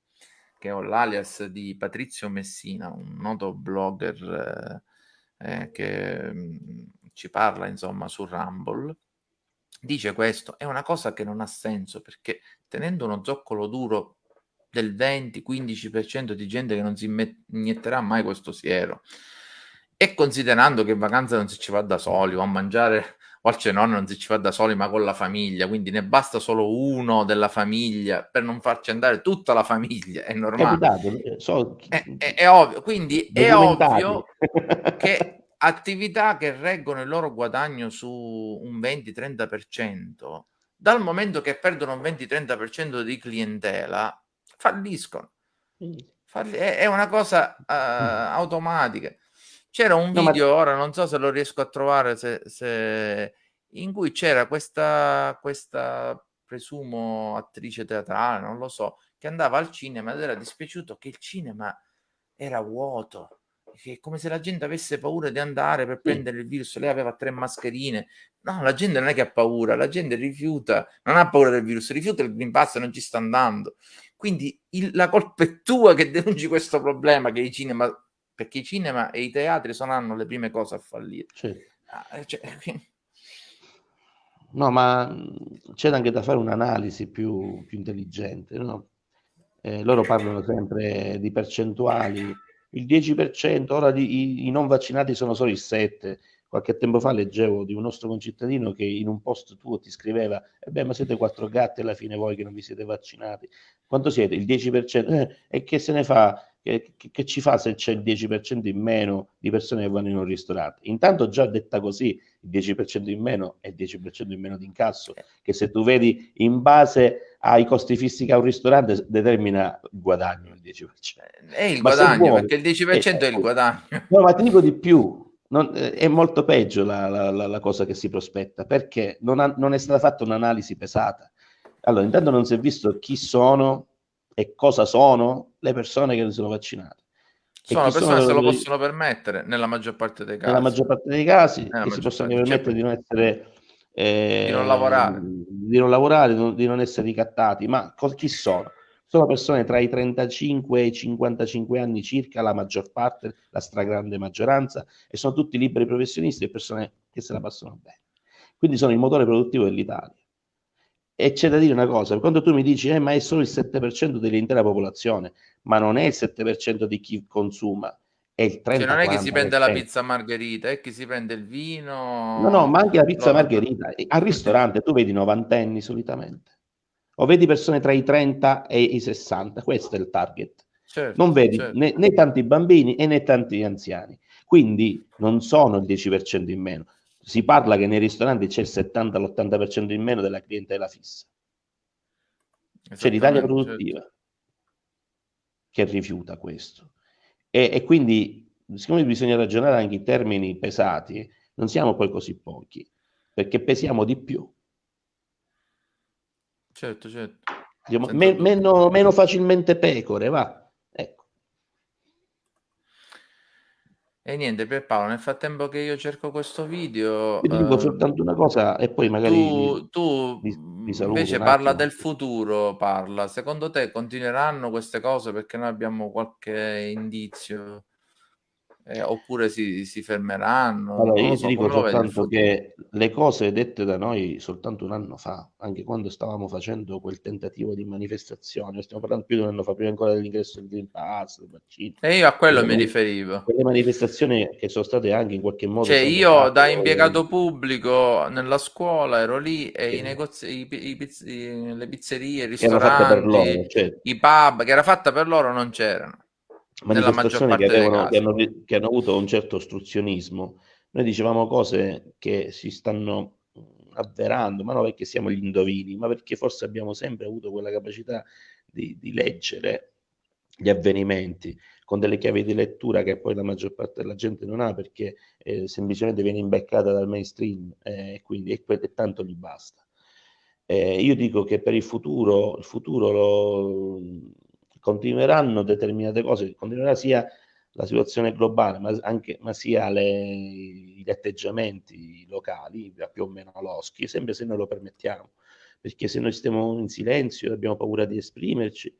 S1: che ho l'alias di Patrizio Messina, un noto blogger eh, eh, che mm, ci parla insomma su Rumble, dice questo, è una cosa che non ha senso perché tenendo uno zoccolo duro del 20-15% di gente che non si inietterà mai questo siero. E considerando che in vacanza non si ci va da soli o a mangiare o al cenone non si ci va da soli ma con la famiglia, quindi ne basta solo uno della famiglia per non farci andare tutta la famiglia, è normale. Capitato, so, è, è, è, ovvio, quindi è ovvio (laughs) che attività che reggono il loro guadagno su un 20-30%, dal momento che perdono un 20-30% di clientela, falliscono. Falli- è, è, una cosa uh, automatica. C'era un no, video, ma... ora non so se lo riesco a trovare, se, se... in cui c'era questa, questa, presumo, attrice teatrale, non lo so, che andava al cinema ed era dispiaciuto che il cinema era vuoto che come se la gente avesse paura di andare per prendere il virus. Lei aveva tre mascherine. No, la gente non è che ha paura, la gente rifiuta, non ha paura del virus, rifiuta il Green Pass e non ci sta andando. Quindi il, la colpa è tua che denunci questo problema che i cinema, perché i cinema e i teatri saranno le prime cose a fallire. Sì. Ah, eh, cioè, (laughs)
S5: no, ma c'è anche da fare un'analisi più, più intelligente. No? Eh, loro parlano sempre di percentuali, il 10%, ora di, i, i non vaccinati sono solo il 7%, Qualche tempo fa leggevo di un nostro concittadino che in un post tuo ti scriveva: E eh beh, ma siete quattro gatti alla fine voi che non vi siete vaccinati. Quanto siete? Il 10%? Eh, e che se ne fa? Che, che, ci fa se c'è il 10% in meno di persone che vanno in un ristorante? Intanto, già detta così, il 10% in meno è il 10% in meno di incasso, che se tu vedi in base ai costi fissi che ha un ristorante determina il guadagno il 10%.
S1: È il ma guadagno, vuoi, perché il 10% è, è il guadagno.
S5: No, ma ti dico di più, non, eh, è molto peggio la, la, la, la, cosa che si prospetta perché non, ha, non, è stata fatta un'analisi pesata. Allora, intanto non si è visto chi sono e cosa sono le persone che non sono vaccinate.
S1: Sono persone che se lo possono permettere nella maggior parte dei casi.
S5: Nella maggior parte dei casi che si possono permettere di non essere
S1: eh, di non lavorare,
S5: di non, lavorare, di non essere ricattati, ma chi sono? sono persone tra i 35 e i 55 anni circa, la maggior parte, la stragrande maggioranza, e sono tutti liberi professionisti e persone che se la passano bene. Quindi sono il motore produttivo dell'Italia. E c'è da dire una cosa, quando tu mi dici, eh, ma è solo il 7% dell'intera popolazione, ma non è il 7% di chi consuma, è il 30%. Cioè
S1: non è che si prende la pizza margherita, è che si prende il vino...
S5: No, no, ma anche la pizza margherita. Al ristorante tu vedi novantenni solitamente o vedi persone tra i 30 e i 60, questo è il target. Certo, non vedi certo. né, né, tanti bambini e né tanti anziani. Quindi non sono il 10% in meno. Si parla che nei ristoranti c'è il 70-80% in meno della clientela fissa. C'è l'Italia produttiva certo. che rifiuta questo. E, e, quindi, siccome bisogna ragionare anche in termini pesati, non siamo poi così pochi, perché pesiamo di più.
S1: Certo, certo.
S5: Diciamo, me, meno, meno facilmente pecore, va.
S1: E niente, per Paolo, nel frattempo che io cerco questo video...
S5: Ti dico eh, soltanto una cosa e poi magari...
S1: Tu, tu vi, vi invece parla del futuro, parla. Secondo te continueranno queste cose perché noi abbiamo qualche indizio? Eh, oppure si, si fermeranno?
S5: Allora, io so, ti dico soltanto che le cose dette da noi soltanto un anno fa, anche quando stavamo facendo quel tentativo di manifestazione, stiamo parlando più di un anno fa, prima ancora dell'ingresso del Green Pass, del
S1: vaccino. E io a quello quelle, mi riferivo.
S5: Quelle manifestazioni che sono state anche in qualche modo...
S1: Cioè io da impiegato pubblico nella scuola ero lì e sì. i negozi, i, i, i, le pizzerie, i ristoranti, loro, certo. i pub, che era fatta per loro, non c'erano
S5: manifestazioni che, avevano, che, hanno, che hanno avuto un certo ostruzionismo. Noi dicevamo cose che si stanno avverando, ma non perché siamo gli indovini, ma perché forse abbiamo sempre avuto quella capacità di, di leggere gli avvenimenti con delle chiavi di lettura che poi la maggior parte della gente non ha perché eh, semplicemente viene imbeccata dal mainstream eh, e quindi e, e tanto gli basta. Eh, io dico che per il futuro, il futuro lo, continueranno determinate cose, continuerà sia la situazione globale, ma, anche, ma sia le, gli atteggiamenti locali, più o meno loschi, sempre se noi lo permettiamo. Perché se noi stiamo in silenzio e abbiamo paura di esprimerci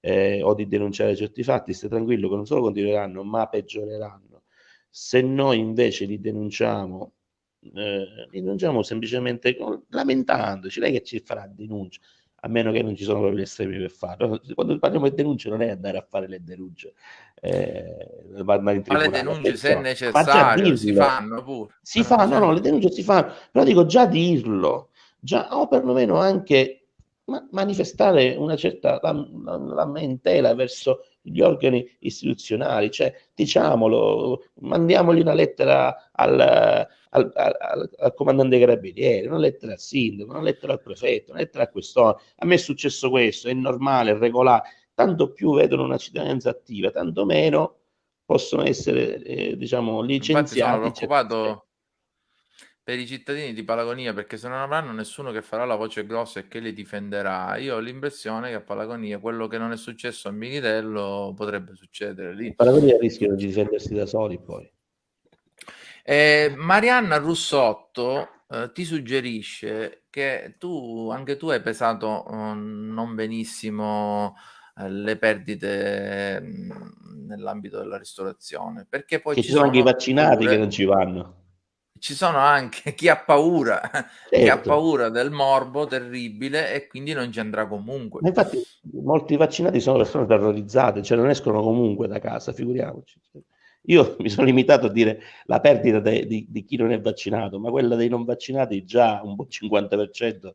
S5: eh, o di denunciare certi fatti, stai tranquillo che non solo continueranno, ma peggioreranno. Se noi invece li denunciamo, eh, li denunciamo semplicemente lamentandoci, lei che ci farà denuncia? A meno che non ci sono proprio gli estremi per farlo. Quando parliamo di denunce non è andare a fare le denunce, eh,
S1: ma le denunce se è necessario si fanno pure.
S5: Si fanno, no, le denunce si fanno, però dico già dirlo, già, o perlomeno anche ma, manifestare una certa lamentela verso gli organi istituzionali, cioè diciamolo, mandiamogli una lettera al, al, al, al comandante carabinieri, una lettera al sindaco, una lettera al prefetto, una lettera a quest'ora. A me è successo questo, è normale, è regolare. Tanto più vedono una cittadinanza attiva, tanto meno possono essere, eh, diciamo, licenziati. Infatti
S1: sono preoccupato per i cittadini di Palagonia perché se non avranno nessuno che farà la voce grossa e che li difenderà, io ho l'impressione che a Palagonia quello che non è successo a Militello potrebbe succedere lì.
S5: Palagonia rischiano di difendersi da soli poi.
S1: Eh, Marianna Russotto eh, ti suggerisce che tu, anche tu hai pesato eh, non benissimo eh, le perdite mm, nell'ambito della ristorazione, perché poi
S5: ci, ci sono anche i vaccinati pure... che non ci vanno
S1: ci sono anche (laughs) chi ha paura, certo. chi ha certo. paura del morbo terribile e quindi non ci andrà comunque.
S5: Ma infatti molti vaccinati sono persone terrorizzate, cioè non escono comunque da casa, figuriamoci. Io (laughs) mi sono limitato a dire la perdita de, di, di, chi non è vaccinato, ma quella dei non vaccinati già un po' 50%.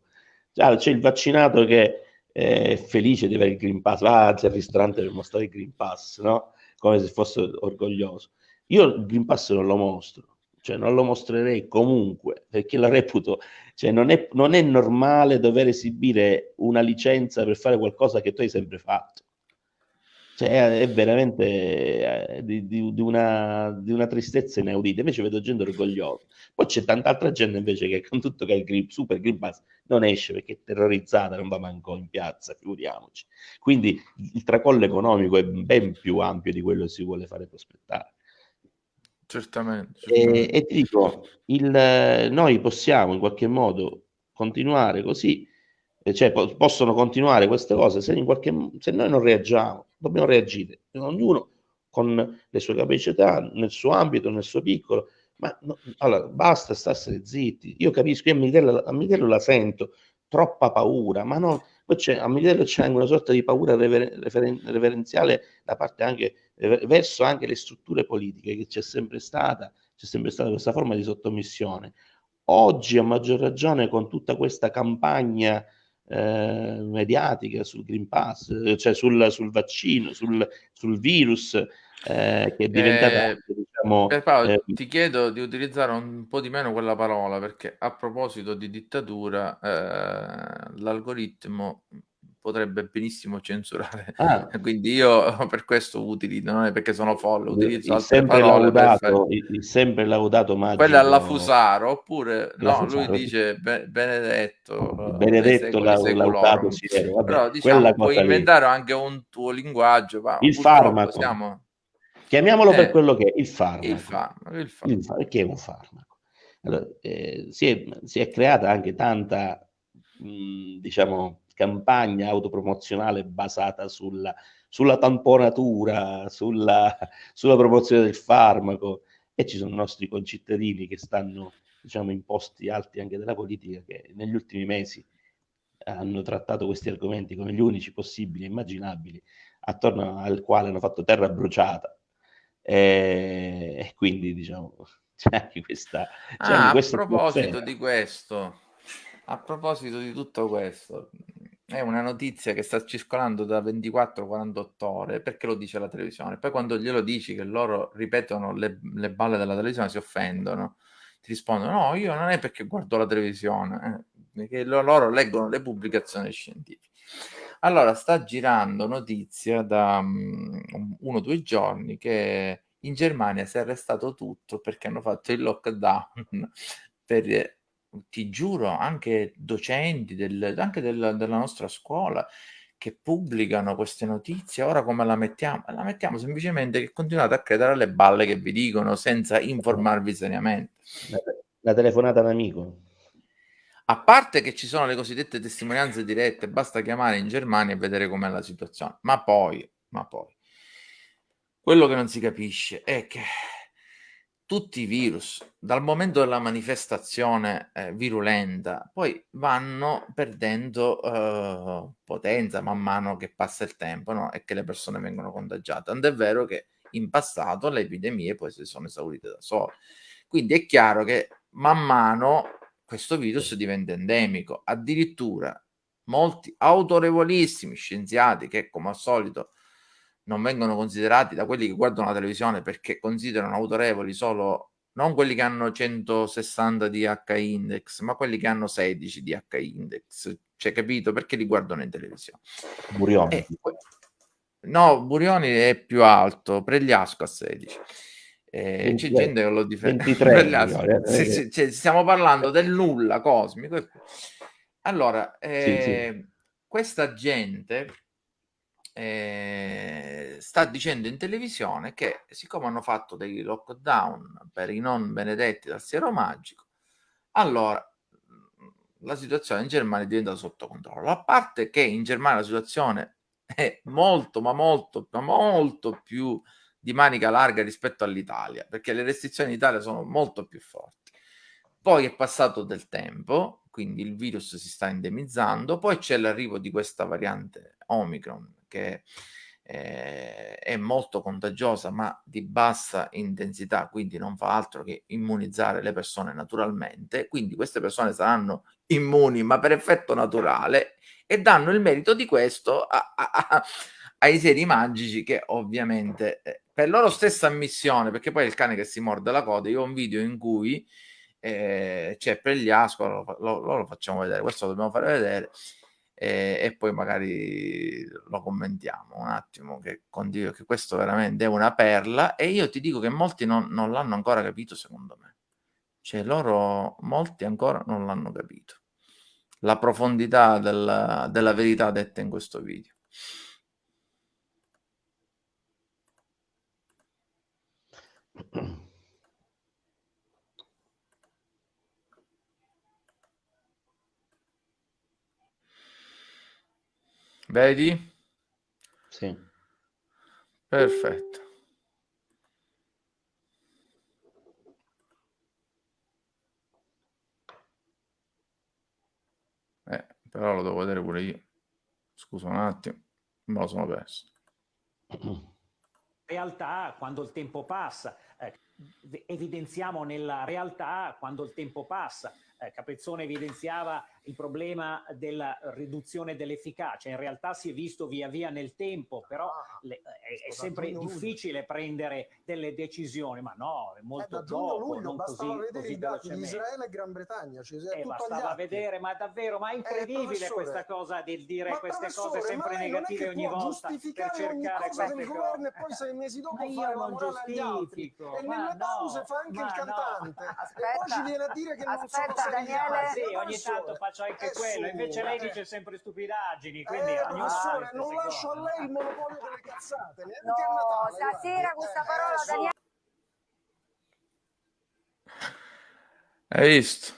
S5: Già c'è il vaccinato che è felice di avere il Green Pass, va al ristorante per mostrare il Green Pass, no? Come se fosse orgoglioso. Io il Green Pass non lo mostro, cioè non lo mostrerei comunque perché la reputo, cioè non è, non è normale dover esibire una licenza per fare qualcosa che tu hai sempre fatto. Cioè, è veramente eh, di, di, di, una, di, una, tristezza inaudita. Invece vedo gente orgogliosa. Poi c'è tanta altra gente invece che con tutto che il grip, super green pass non esce perché è terrorizzata, non va manco in piazza, figuriamoci. Quindi il tracollo economico è ben più ampio di quello che si vuole fare prospettare.
S1: Certamente.
S5: certamente. E, e, ti dico, il, noi possiamo in qualche modo continuare così, cioè po- possono continuare queste cose se, in qualche, se noi non reagiamo, dobbiamo reagire, ognuno con le sue capacità, nel suo ambito, nel suo piccolo, ma no, allora, basta starsene zitti. Io capisco, io a Miguel, a Miguel la sento, troppa paura, ma no, poi c'è, a Miguel c'è anche una sorta di paura rever, refer, reverenziale da parte anche verso anche le strutture politiche che c'è sempre stata, c'è sempre stata questa forma di sottomissione. Oggi a maggior ragione con tutta questa campagna eh, mediatica sul Green Pass, cioè sul, sul vaccino, sul, sul virus, eh, che è diventata
S1: eh, diciamo, Paolo, eh, ti chiedo di utilizzare un po' di meno quella parola perché a proposito di dittatura eh, l'algoritmo potrebbe benissimo censurare. Ah. (laughs) Quindi io per questo utilizzo, non è perché sono folle, utilizzo
S5: il sempre laudato, il, il, sempre laudato magico.
S1: Quella alla Fusaro, oppure la no, Fusaro. lui dice be- Benedetto.
S5: Benedetto la, laudato
S1: Siero. Vabbè, Però diciamo, puoi inventare lì. anche un tuo linguaggio. Ma
S5: il farmaco. Siamo... Chiamiamolo eh, per quello che è il farmaco. Il farmaco. Il farmaco. Il. Che è un farmaco. Allora, eh, si, è, si, è, creata anche tanta, mh, diciamo, campagna autopromozionale basata sulla, sulla tamponatura, sulla, sulla, promozione del farmaco e ci sono nostri concittadini che stanno diciamo in posti alti anche della politica che negli ultimi mesi hanno trattato questi argomenti come gli unici possibili e immaginabili attorno al quale hanno fatto terra bruciata e, e quindi diciamo (laughs) c'è anche questa, c'è
S1: ah, anche a proposito (laughs) di questo a proposito di tutto questo è una notizia che sta circolando da 24-48 ore perché lo dice la televisione. Poi quando glielo dici che loro ripetono le, le balle della televisione si offendono. Ti rispondono: No, io non è perché guardo la televisione, eh, perché loro leggono le pubblicazioni scientifiche. Allora, sta girando notizia da um, uno o due giorni che in Germania si è arrestato tutto perché hanno fatto il lockdown per ti giuro, anche docenti del, anche del, della nostra scuola che pubblicano queste notizie, ora come la mettiamo? La mettiamo semplicemente che continuate a credere alle balle che vi dicono senza informarvi seriamente.
S5: La, la telefonata amico.
S1: A parte che ci sono le cosiddette testimonianze dirette, basta chiamare in Germania e vedere com'è la situazione. Ma poi, ma poi, quello che non si capisce è che tutti i virus, dal momento della manifestazione eh, virulenta, poi vanno perdendo eh, potenza man mano che passa il tempo no? e che le persone vengono contagiate. Tant'è vero che in passato le epidemie poi si sono esaurite da sole. Quindi è chiaro che man mano questo virus diventa endemico. Addirittura molti autorevolissimi scienziati che come al solito non vengono considerati da quelli che guardano la televisione perché considerano autorevoli solo non quelli che hanno 160 di H index, ma quelli che hanno 16 di H index. Cioè, capito? Perché li guardano in televisione.
S5: Burioni. Eh,
S1: no, Burioni è più alto, Pregliasco a 16. Eh, c'è gente che lo difende. (laughs) 23, sì, sì, cioè, stiamo parlando del nulla cosmico. Allora, eh, sì, sì. questa gente eh, sta dicendo in televisione che siccome hanno fatto dei lockdown per i non benedetti dal siero magico, allora mm, la situazione in Germania diventa sotto controllo. A parte che in Germania la situazione è molto, ma molto, ma molto più di manica larga rispetto all'Italia, perché le restrizioni in Italia sono molto più forti. Poi è passato del tempo, quindi il virus si sta endemizzando, poi c'è l'arrivo di questa variante Omicron che eh, è molto contagiosa ma di bassa intensità, quindi non fa altro che immunizzare le persone naturalmente, quindi queste persone saranno immuni ma per effetto naturale e danno il merito di questo a, a, a, ai seri magici che ovviamente eh, per loro stessa ammissione, perché poi è il cane che si morde la coda, io ho un video in cui eh, c'è Pregliasco, lo, lo, lo, facciamo vedere, questo lo dobbiamo fare vedere, e, e, poi magari lo commentiamo un attimo che condivido che questo veramente è una perla e io ti dico che molti non, non l'hanno ancora capito secondo me. Cioè loro molti ancora non l'hanno capito. La profondità del, della verità detta in questo video Vedi?
S5: Sì.
S1: Perfetto. Eh, però lo devo vedere pure io. Scusa un attimo, me lo sono perso. (clears throat)
S6: Realtà, quando il tempo passa, eh, evidenziamo nella realtà, quando il tempo passa, eh, Capezzone evidenziava il problema della riduzione dell'efficacia, in realtà si è visto via via nel tempo, però
S7: Ah,
S6: le, è, è sempre difficile prendere delle decisioni, ma no, è
S7: Eh,
S6: molto
S7: a
S6: dopo,
S7: luglio
S6: non
S7: bastava
S6: così,
S7: vedere
S6: così
S7: i dati di. Israele e Gran Bretagna, ci è
S6: Eh, bastava vedere, ma davvero, ma è incredibile
S7: professore,
S6: questa cosa di dire
S7: Ma
S6: queste cose sempre negative ogni volta per
S7: giustificare ogni
S6: cercare
S7: cosa del
S6: queste
S7: governo e
S6: cose.
S7: poi sei mesi dopo
S6: Ma
S7: fare la
S6: non
S7: morale agli altri. E nelle pause
S6: no,
S7: fa anche il
S6: no.
S7: cantante. e poi
S8: Aspetta,
S7: ci viene a dire che non sono
S8: aspetta. Daniele.
S6: Sì, ogni tanto faccio anche
S7: eh,
S6: quello,
S7: su,
S6: invece lei
S7: eh.
S6: dice sempre stupidaggini, quindi
S7: Eh, professore, non lascio a lei il monopolio delle cazzate, neanche
S8: No,
S7: a Natale.
S8: stasera
S7: guardi.
S8: questa
S7: Eh,
S8: parola,
S7: su.
S8: Daniele.
S1: Hai visto?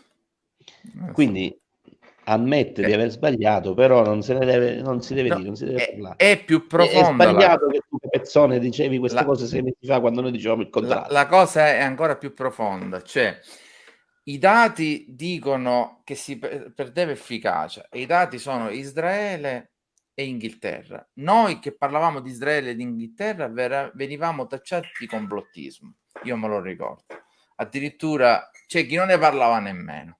S5: Quindi ammette
S1: Eh.
S5: di aver sbagliato, però non se ne deve, non si deve
S1: No,
S5: dire, non si deve
S1: è,
S5: parlare.
S1: è più
S5: È- È
S1: profonda la,
S5: sbagliato che tu, Pezzone, dicevi queste
S1: la-
S5: cose sei mesi fa quando noi dicevamo il
S1: la,
S5: contrario.
S1: la cosa è ancora più profonda, cioè i dati dicono che si per- perdeva efficacia e i dati sono Israele e Inghilterra. Noi che parlavamo di Israele e di Inghilterra venivamo tacciati di complottismo, io me lo ricordo. Addirittura c'è chi non ne parlava nemmeno.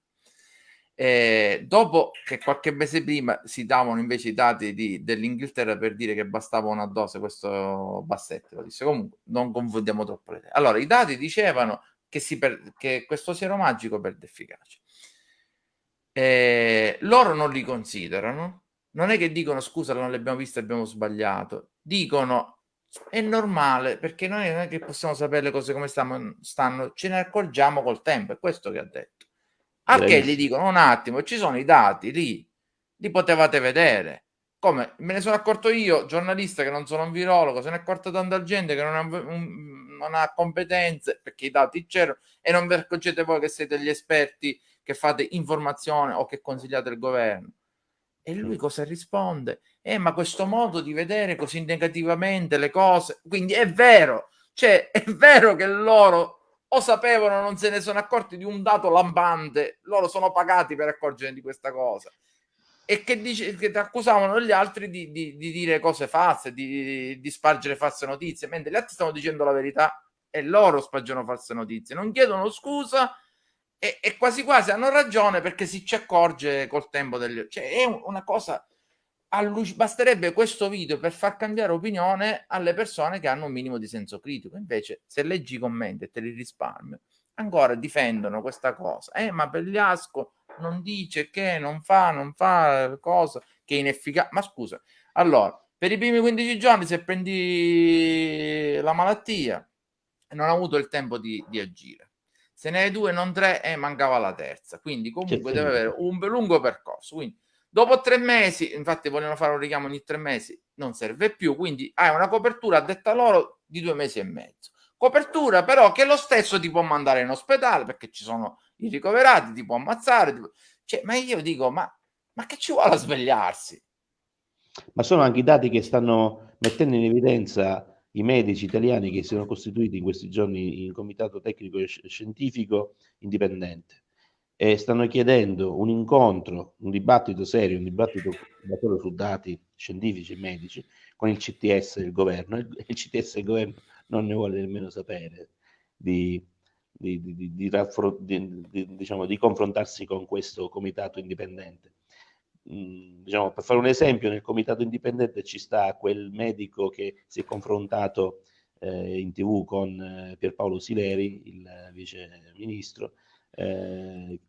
S1: Eh, dopo che qualche mese prima si davano invece i dati di- dell'Inghilterra per dire che bastava una dose, questo Bassetti lo disse. Comunque, non confondiamo troppo le idee. Allora, i dati dicevano che, si per- che questo siero magico perde efficacia. Eh, loro non li considerano, non è che dicono scusa, non l'abbiamo visto, abbiamo sbagliato, dicono è normale perché noi non è che possiamo sapere le cose come stanno, stanno ce ne accorgiamo col tempo, è questo che ha detto. A che gli dicono un attimo, ci sono i dati lì, li potevate vedere. Come me ne sono accorto io, giornalista che non sono un virologo, se ne è accorta tanta gente che non ha, un- non ha competenze perché i dati c'erano e non vi accorgete voi che siete gli esperti che fate informazione o che consigliate il governo. E lui cosa risponde? Eh, ma questo modo di vedere così negativamente le cose, quindi è vero, cioè (laughs) è vero che loro o sapevano non se ne sono accorti di un dato lampante, loro sono pagati per accorgere di questa cosa e che, dice, che accusavano gli altri di, di- di dire cose false, di, di spargere false notizie, mentre gli altri stanno dicendo la verità e loro spargono false notizie, non chiedono scusa e, e quasi quasi hanno ragione perché si ci accorge col tempo del... Cioè è un- una cosa... Basterebbe questo video per far cambiare opinione alle persone che hanno un minimo di senso critico. Invece, se leggi i commenti e te li risparmio, ancora difendono questa cosa. Eh, ma Pegliasco non dice che non fa, non fa cosa che è inefficace. Ma scusa, allora, per i primi 15 giorni, se prendi la malattia, non ha avuto il tempo di, di agire. Se ne hai due, non tre, e mancava la terza. Quindi, comunque, deve avere un lungo percorso. Quindi, dopo tre mesi, infatti, vogliono fare un richiamo ogni tre mesi, non serve più. Quindi, hai una copertura a detta loro di due mesi e mezzo. Copertura, però, che lo stesso ti può mandare in ospedale perché ci sono i ricoverati, ti può ammazzare. ti può- Cioè, ma io dico, ma, ma che ci vuole a svegliarsi?
S5: Ma sono anche i dati che stanno mettendo in evidenza i medici italiani che si sono costituiti in questi giorni in comitato tecnico e sci- scientifico indipendente e stanno chiedendo un incontro, un dibattito serio, un dibattito su dati scientifici e medici con il CTS del governo. Il, il CTS del governo non ne vuole nemmeno sapere di, di, di- di- diciamo, di confrontarsi con questo comitato indipendente. Mm, diciamo, per fare un esempio, nel comitato indipendente ci sta quel medico che si è confrontato eh, in tv con eh, Pierpaolo Sileri, il vice ministro, eh,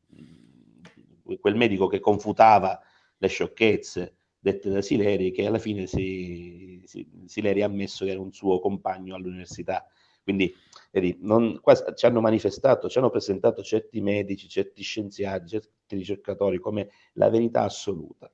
S5: quel medico che confutava le sciocchezze dette da Sileri, che alla fine si, si- Sileri ha ammesso che era un suo compagno all'università. Quindi vedi, non- qua ci hanno manifestato, ci hanno presentato certi medici, certi scienziati, certi ricercatori come la verità assoluta.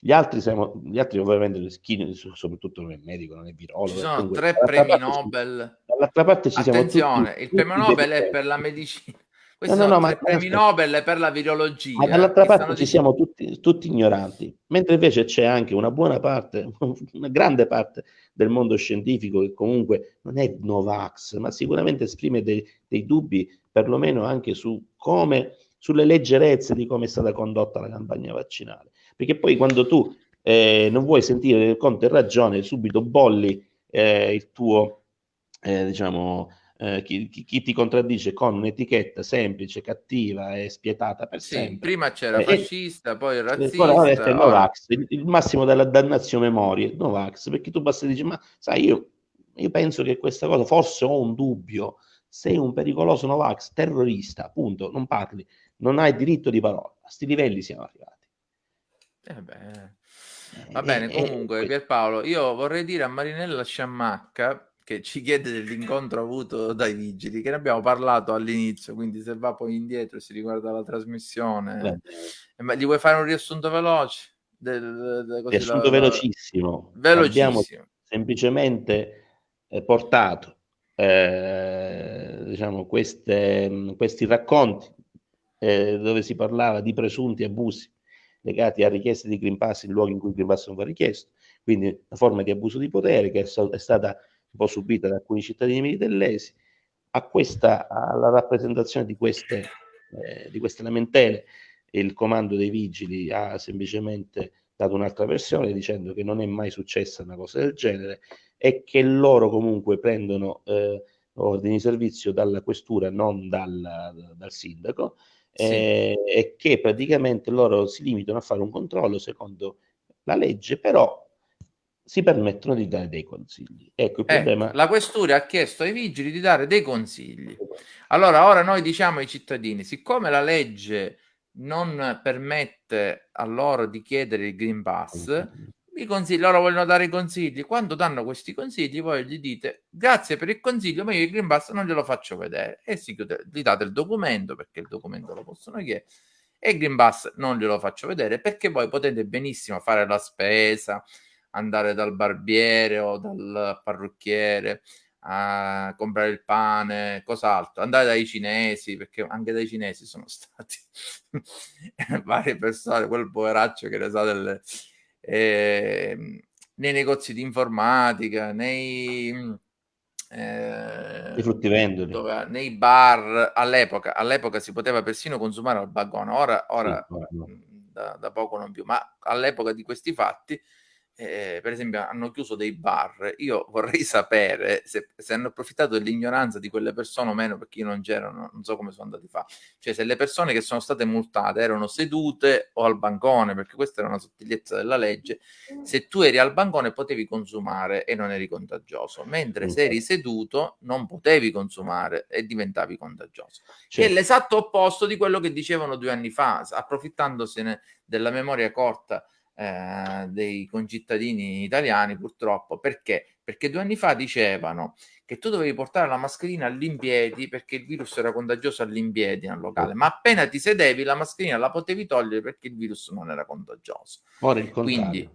S5: Gli altri, siamo, gli altri ovviamente, chi, soprattutto non è medico, non è virologo.
S1: Ci sono
S5: comunque,
S1: tre premi
S5: ci-
S1: Nobel.
S5: dall'altra parte ci siamo
S1: Attenzione,
S5: tutti-
S1: il premio Nobel è per la medicina. Questi
S5: No, no, no, ma-
S1: premi
S5: aspetta.
S1: Nobel per la virologia.
S5: Ma dall'altra parte ci siamo tutti, tutti ignoranti, mentre invece c'è anche una buona parte, (laughs) una grande parte del mondo scientifico che comunque non è Novax, ma sicuramente esprime dei, dei dubbi, perlomeno anche su come, sulle leggerezze di come è stata condotta la campagna vaccinale. Perché poi quando tu eh, non vuoi sentire conto e ragione, subito bolli eh, il tuo, eh, diciamo, eh, chi, chi, ti contraddice con un'etichetta semplice, cattiva e spietata per
S1: Sì,
S5: sempre.
S1: prima c'era
S5: Eh,
S1: fascista, poi razzista.
S5: ora è Novax, il, il massimo della dannazio memorie, Novax, perché tu basta dici, ma sai, io, io penso che questa cosa, forse ho un dubbio, sei un pericoloso Novax, terrorista, punto, non parli, non hai diritto di parola, a sti livelli siamo arrivati.
S1: Eh beh.
S5: Eh,
S1: Va bene, comunque
S5: que-
S1: Pierpaolo, io vorrei dire a Marinella Sciammacca che ci chiede dell'incontro avuto dai vigili, che ne abbiamo parlato all'inizio, quindi se va poi indietro e si riguarda la trasmissione, eh, ma gli vuoi fare un riassunto veloce? Del, del-
S5: riassunto
S1: la- la-
S5: velocissimo, abbiamo
S1: velocissimo.
S5: semplicemente eh, portato eh, diciamo, queste, questi racconti eh, dove si parlava di presunti abusi legati a richieste di Green Pass in luoghi in cui il Green Pass non va richiesto, quindi una forma di abuso di potere che è, è stata un po' subita da alcuni cittadini militellesi, a questa, alla rappresentazione di queste, eh, di queste lamentele il comando dei vigili ha semplicemente dato un'altra versione dicendo che non è mai successa una cosa del genere e che loro comunque prendono eh, ordini di servizio dalla questura, non dal, dal sindaco,
S1: Sì.
S5: eh, e che praticamente loro si limitano a fare un controllo secondo la legge, però si permettono di dare dei consigli. Ecco, il
S1: Ecco,
S5: problema...
S1: la questura ha chiesto ai vigili di dare dei consigli. Allora, ora noi diciamo ai cittadini, siccome la legge non permette a loro di chiedere il Green Pass, i consigli, loro vogliono dare i consigli. Quando danno questi consigli, voi gli dite grazie per il consiglio, ma io il Green Pass non glielo faccio vedere. E si chiude, gli date il documento perché il documento lo possono chiedere. E il Green Pass non glielo faccio vedere perché voi potete benissimo fare la spesa, andare dal barbiere o dal parrucchiere a comprare il pane, cos'altro, andare dai cinesi, perché anche dai cinesi sono (laughs) stati (laughs) varie persone, quel poveraccio che ne sa delle... ehm, nei negozi di informatica, nei... eh,
S5: I fruttivendoli.
S1: dove- nei bar all'epoca, all'epoca si poteva persino consumare al vagone, ora, ora
S5: Sì,
S1: da, da poco non più, ma all'epoca di questi fatti, eh, per esempio, hanno chiuso dei bar. Io (laughs) vorrei sapere se, se hanno approfittato dell'ignoranza di quelle persone o meno, perché io non c'erano, non so come sono andati a fare. Cioè, se le persone che sono state multate erano sedute o al bancone, perché questa era una sottigliezza della legge, se tu eri al bancone potevi consumare e non eri contagioso, mentre se eri seduto non potevi consumare e diventavi contagioso che è
S5: Certo.
S1: l'esatto opposto di quello che dicevano due anni fa, approfittandosene della memoria corta eh, dei concittadini italiani, purtroppo. Perché? Perché due anni fa dicevano che tu dovevi portare la mascherina all'impiedi perché il virus era contagioso all'impiedi nel locale, ma appena ti sedevi la mascherina la potevi togliere perché il virus non era contagioso.
S5: Ora il contrario.
S1: Quindi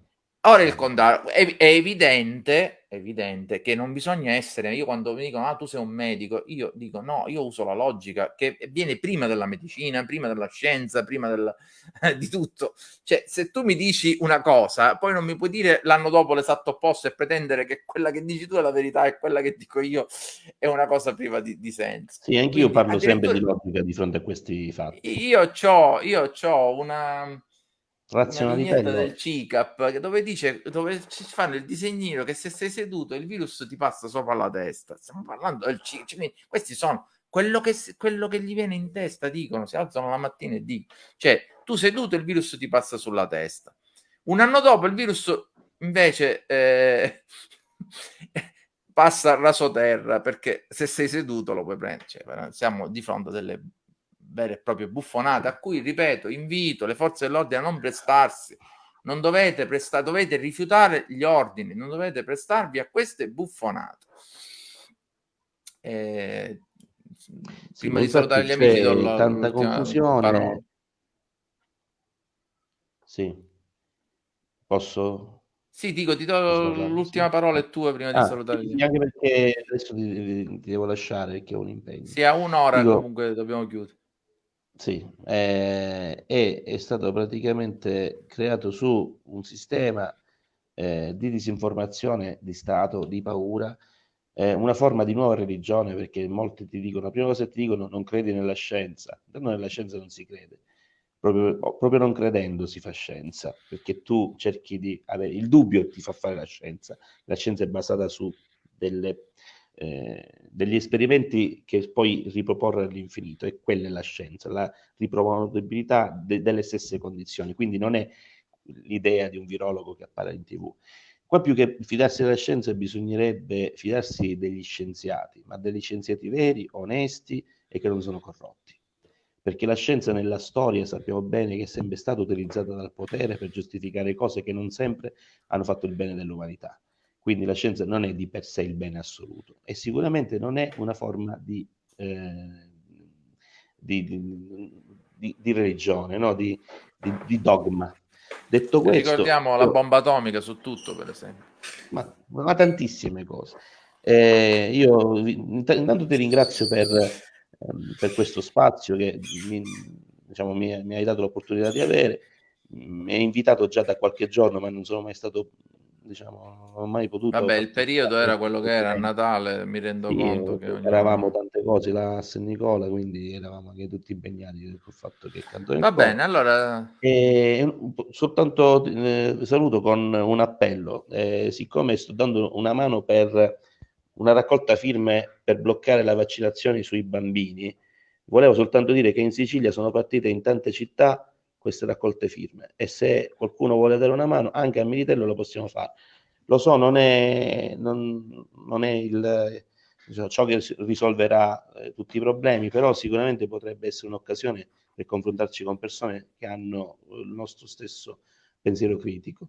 S1: ora il contrario è, è evidente, è evidente che non bisogna essere. Io quando mi dicono ah tu sei un medico, io dico no, io uso la logica che viene prima della medicina, prima della scienza, prima del- (laughs) di tutto. Cioè, se tu mi dici una cosa, poi non mi puoi dire l'anno dopo l'esatto opposto e pretendere che quella che dici tu è la verità e quella che dico io è una cosa priva di, di senso.
S5: Sì, anch'io parlo sempre di logica di fronte a questi fatti.
S1: Io una una
S5: Razionalità
S1: vignetta del. CICAP dove dice dove ci fanno il disegnino che se sei seduto il virus ti passa sopra la testa. Stiamo parlando del CICAP. cioè, questi sono quello che, quello che gli viene in testa, dicono, si alzano la mattina e dicono, cioè tu seduto il virus ti passa sulla testa. Un anno dopo il virus invece eh, (laughs) passa rasoterra perché se sei seduto lo puoi prendere. Cioè, siamo di fronte a delle vere e proprie buffonate a cui, ripeto, invito le forze dell'ordine a non prestarsi. Non dovete prestare, dovete rifiutare gli ordini, non dovete prestarvi a queste buffonate. Eh,
S5: Sì,
S1: prima
S5: ma
S1: di salutare gli amici, do la-
S5: tanta confusione.
S1: parola.
S5: Sì. Posso?
S1: Sì, dico, ti do l'ultima
S5: Sì.
S1: parola è tua prima di
S5: Ah,
S1: salutare gli
S5: sì, anche perché adesso ti, ti- ti devo lasciare perché ho un impegno.
S1: Sì, a un'ora
S5: Dico-
S1: comunque dobbiamo chiudere.
S5: Sì, eh, è, è stato praticamente creato su un sistema eh, di disinformazione di Stato, di paura, eh, una forma di nuova religione, perché molti ti dicono, la prima cosa che ti dicono, non credi nella scienza, tanto nella scienza non si crede, proprio, proprio non credendo si fa scienza, perché tu cerchi di avere il dubbio ti fa fare la scienza, la scienza è basata su delle eh, degli esperimenti che poi riproporre all'infinito e quella è la scienza, la riproponibilità de- delle stesse condizioni, quindi non è l'idea di un virologo che appare in tv. Qua più che fidarsi della scienza bisognerebbe fidarsi degli scienziati, ma degli scienziati veri, onesti e che non sono corrotti. Perché la scienza nella storia sappiamo bene che è sempre stata utilizzata dal potere per giustificare cose che non sempre hanno fatto il bene dell'umanità. Quindi la scienza non è di per sé il bene assoluto e sicuramente non è una forma di, eh, di, di, di religione, no? di, dogma. Detto questo,
S1: ricordiamo la bomba atomica su tutto, per esempio.
S5: Ma, ma tantissime cose. Eh, io intanto ti ringrazio per, ehm, per questo spazio che mi, diciamo, mi, mi hai dato l'opportunità di avere. Mi hai invitato già da qualche giorno, ma non sono mai stato diciamo, non ho mai potuto.
S1: Vabbè, il periodo era quello che era a Natale, mi rendo sì, conto che
S5: eravamo tante cose là a San Nicola, quindi eravamo anche tutti impegnati col fatto che
S1: canto Va bene, allora
S5: e, soltanto eh, saluto con un appello, eh, siccome sto dando una mano per una raccolta firme per bloccare la vaccinazione sui bambini, volevo soltanto dire che in Sicilia sono partite in tante città queste raccolte firme e se qualcuno vuole dare una mano anche a Militello lo possiamo fare. Lo so, non è, non, non è il, diciamo, ciò che risolverà eh, tutti i problemi, però sicuramente potrebbe essere un'occasione per confrontarci con persone che hanno il nostro stesso pensiero critico.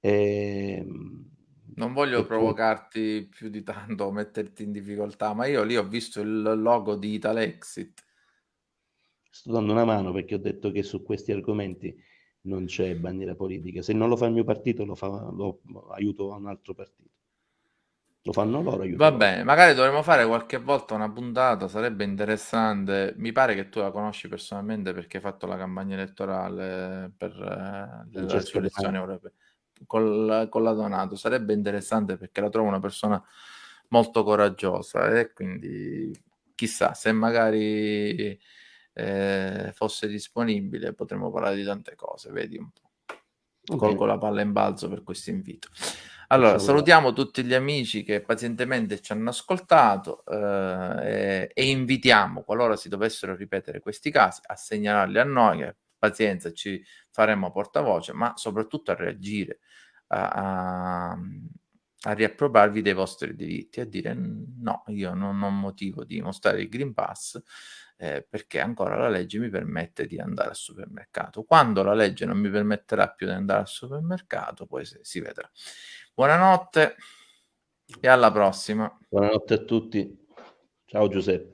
S1: E, ehm, non voglio provocarti più di tanto, metterti in difficoltà, ma io lì ho visto il logo di Italexit
S5: sto dando una mano perché ho detto che su questi argomenti non c'è bandiera politica. Se non lo fa il mio partito, lo, fa, lo aiuto un altro partito. Lo fanno loro.
S1: Va bene, magari dovremmo fare qualche volta una puntata, sarebbe interessante. Mi pare che tu la conosci personalmente perché hai fatto la campagna elettorale per eh, le elezioni europee con, con la Donato. Sarebbe interessante perché la trovo una persona molto coraggiosa e quindi chissà se magari eh, fosse disponibile potremmo parlare di tante cose, vedi un po'. Okay. Colgo la palla in balzo per questo invito. Allora, salutiamo tutti gli amici che pazientemente ci hanno ascoltato eh, e, e, invitiamo, qualora si dovessero ripetere questi casi, a segnalarli a noi, che pazienza ci faremo portavoce, ma soprattutto a reagire, a, a, a riappropriarvi dei vostri diritti, a dire no, io non ho motivo di mostrare il Green Pass, eh, perché ancora la legge mi permette di andare al supermercato. Quando la legge non mi permetterà più di andare al supermercato, poi si, si vedrà. Buonanotte e alla prossima.
S5: Buonanotte a tutti. Ciao Giuseppe.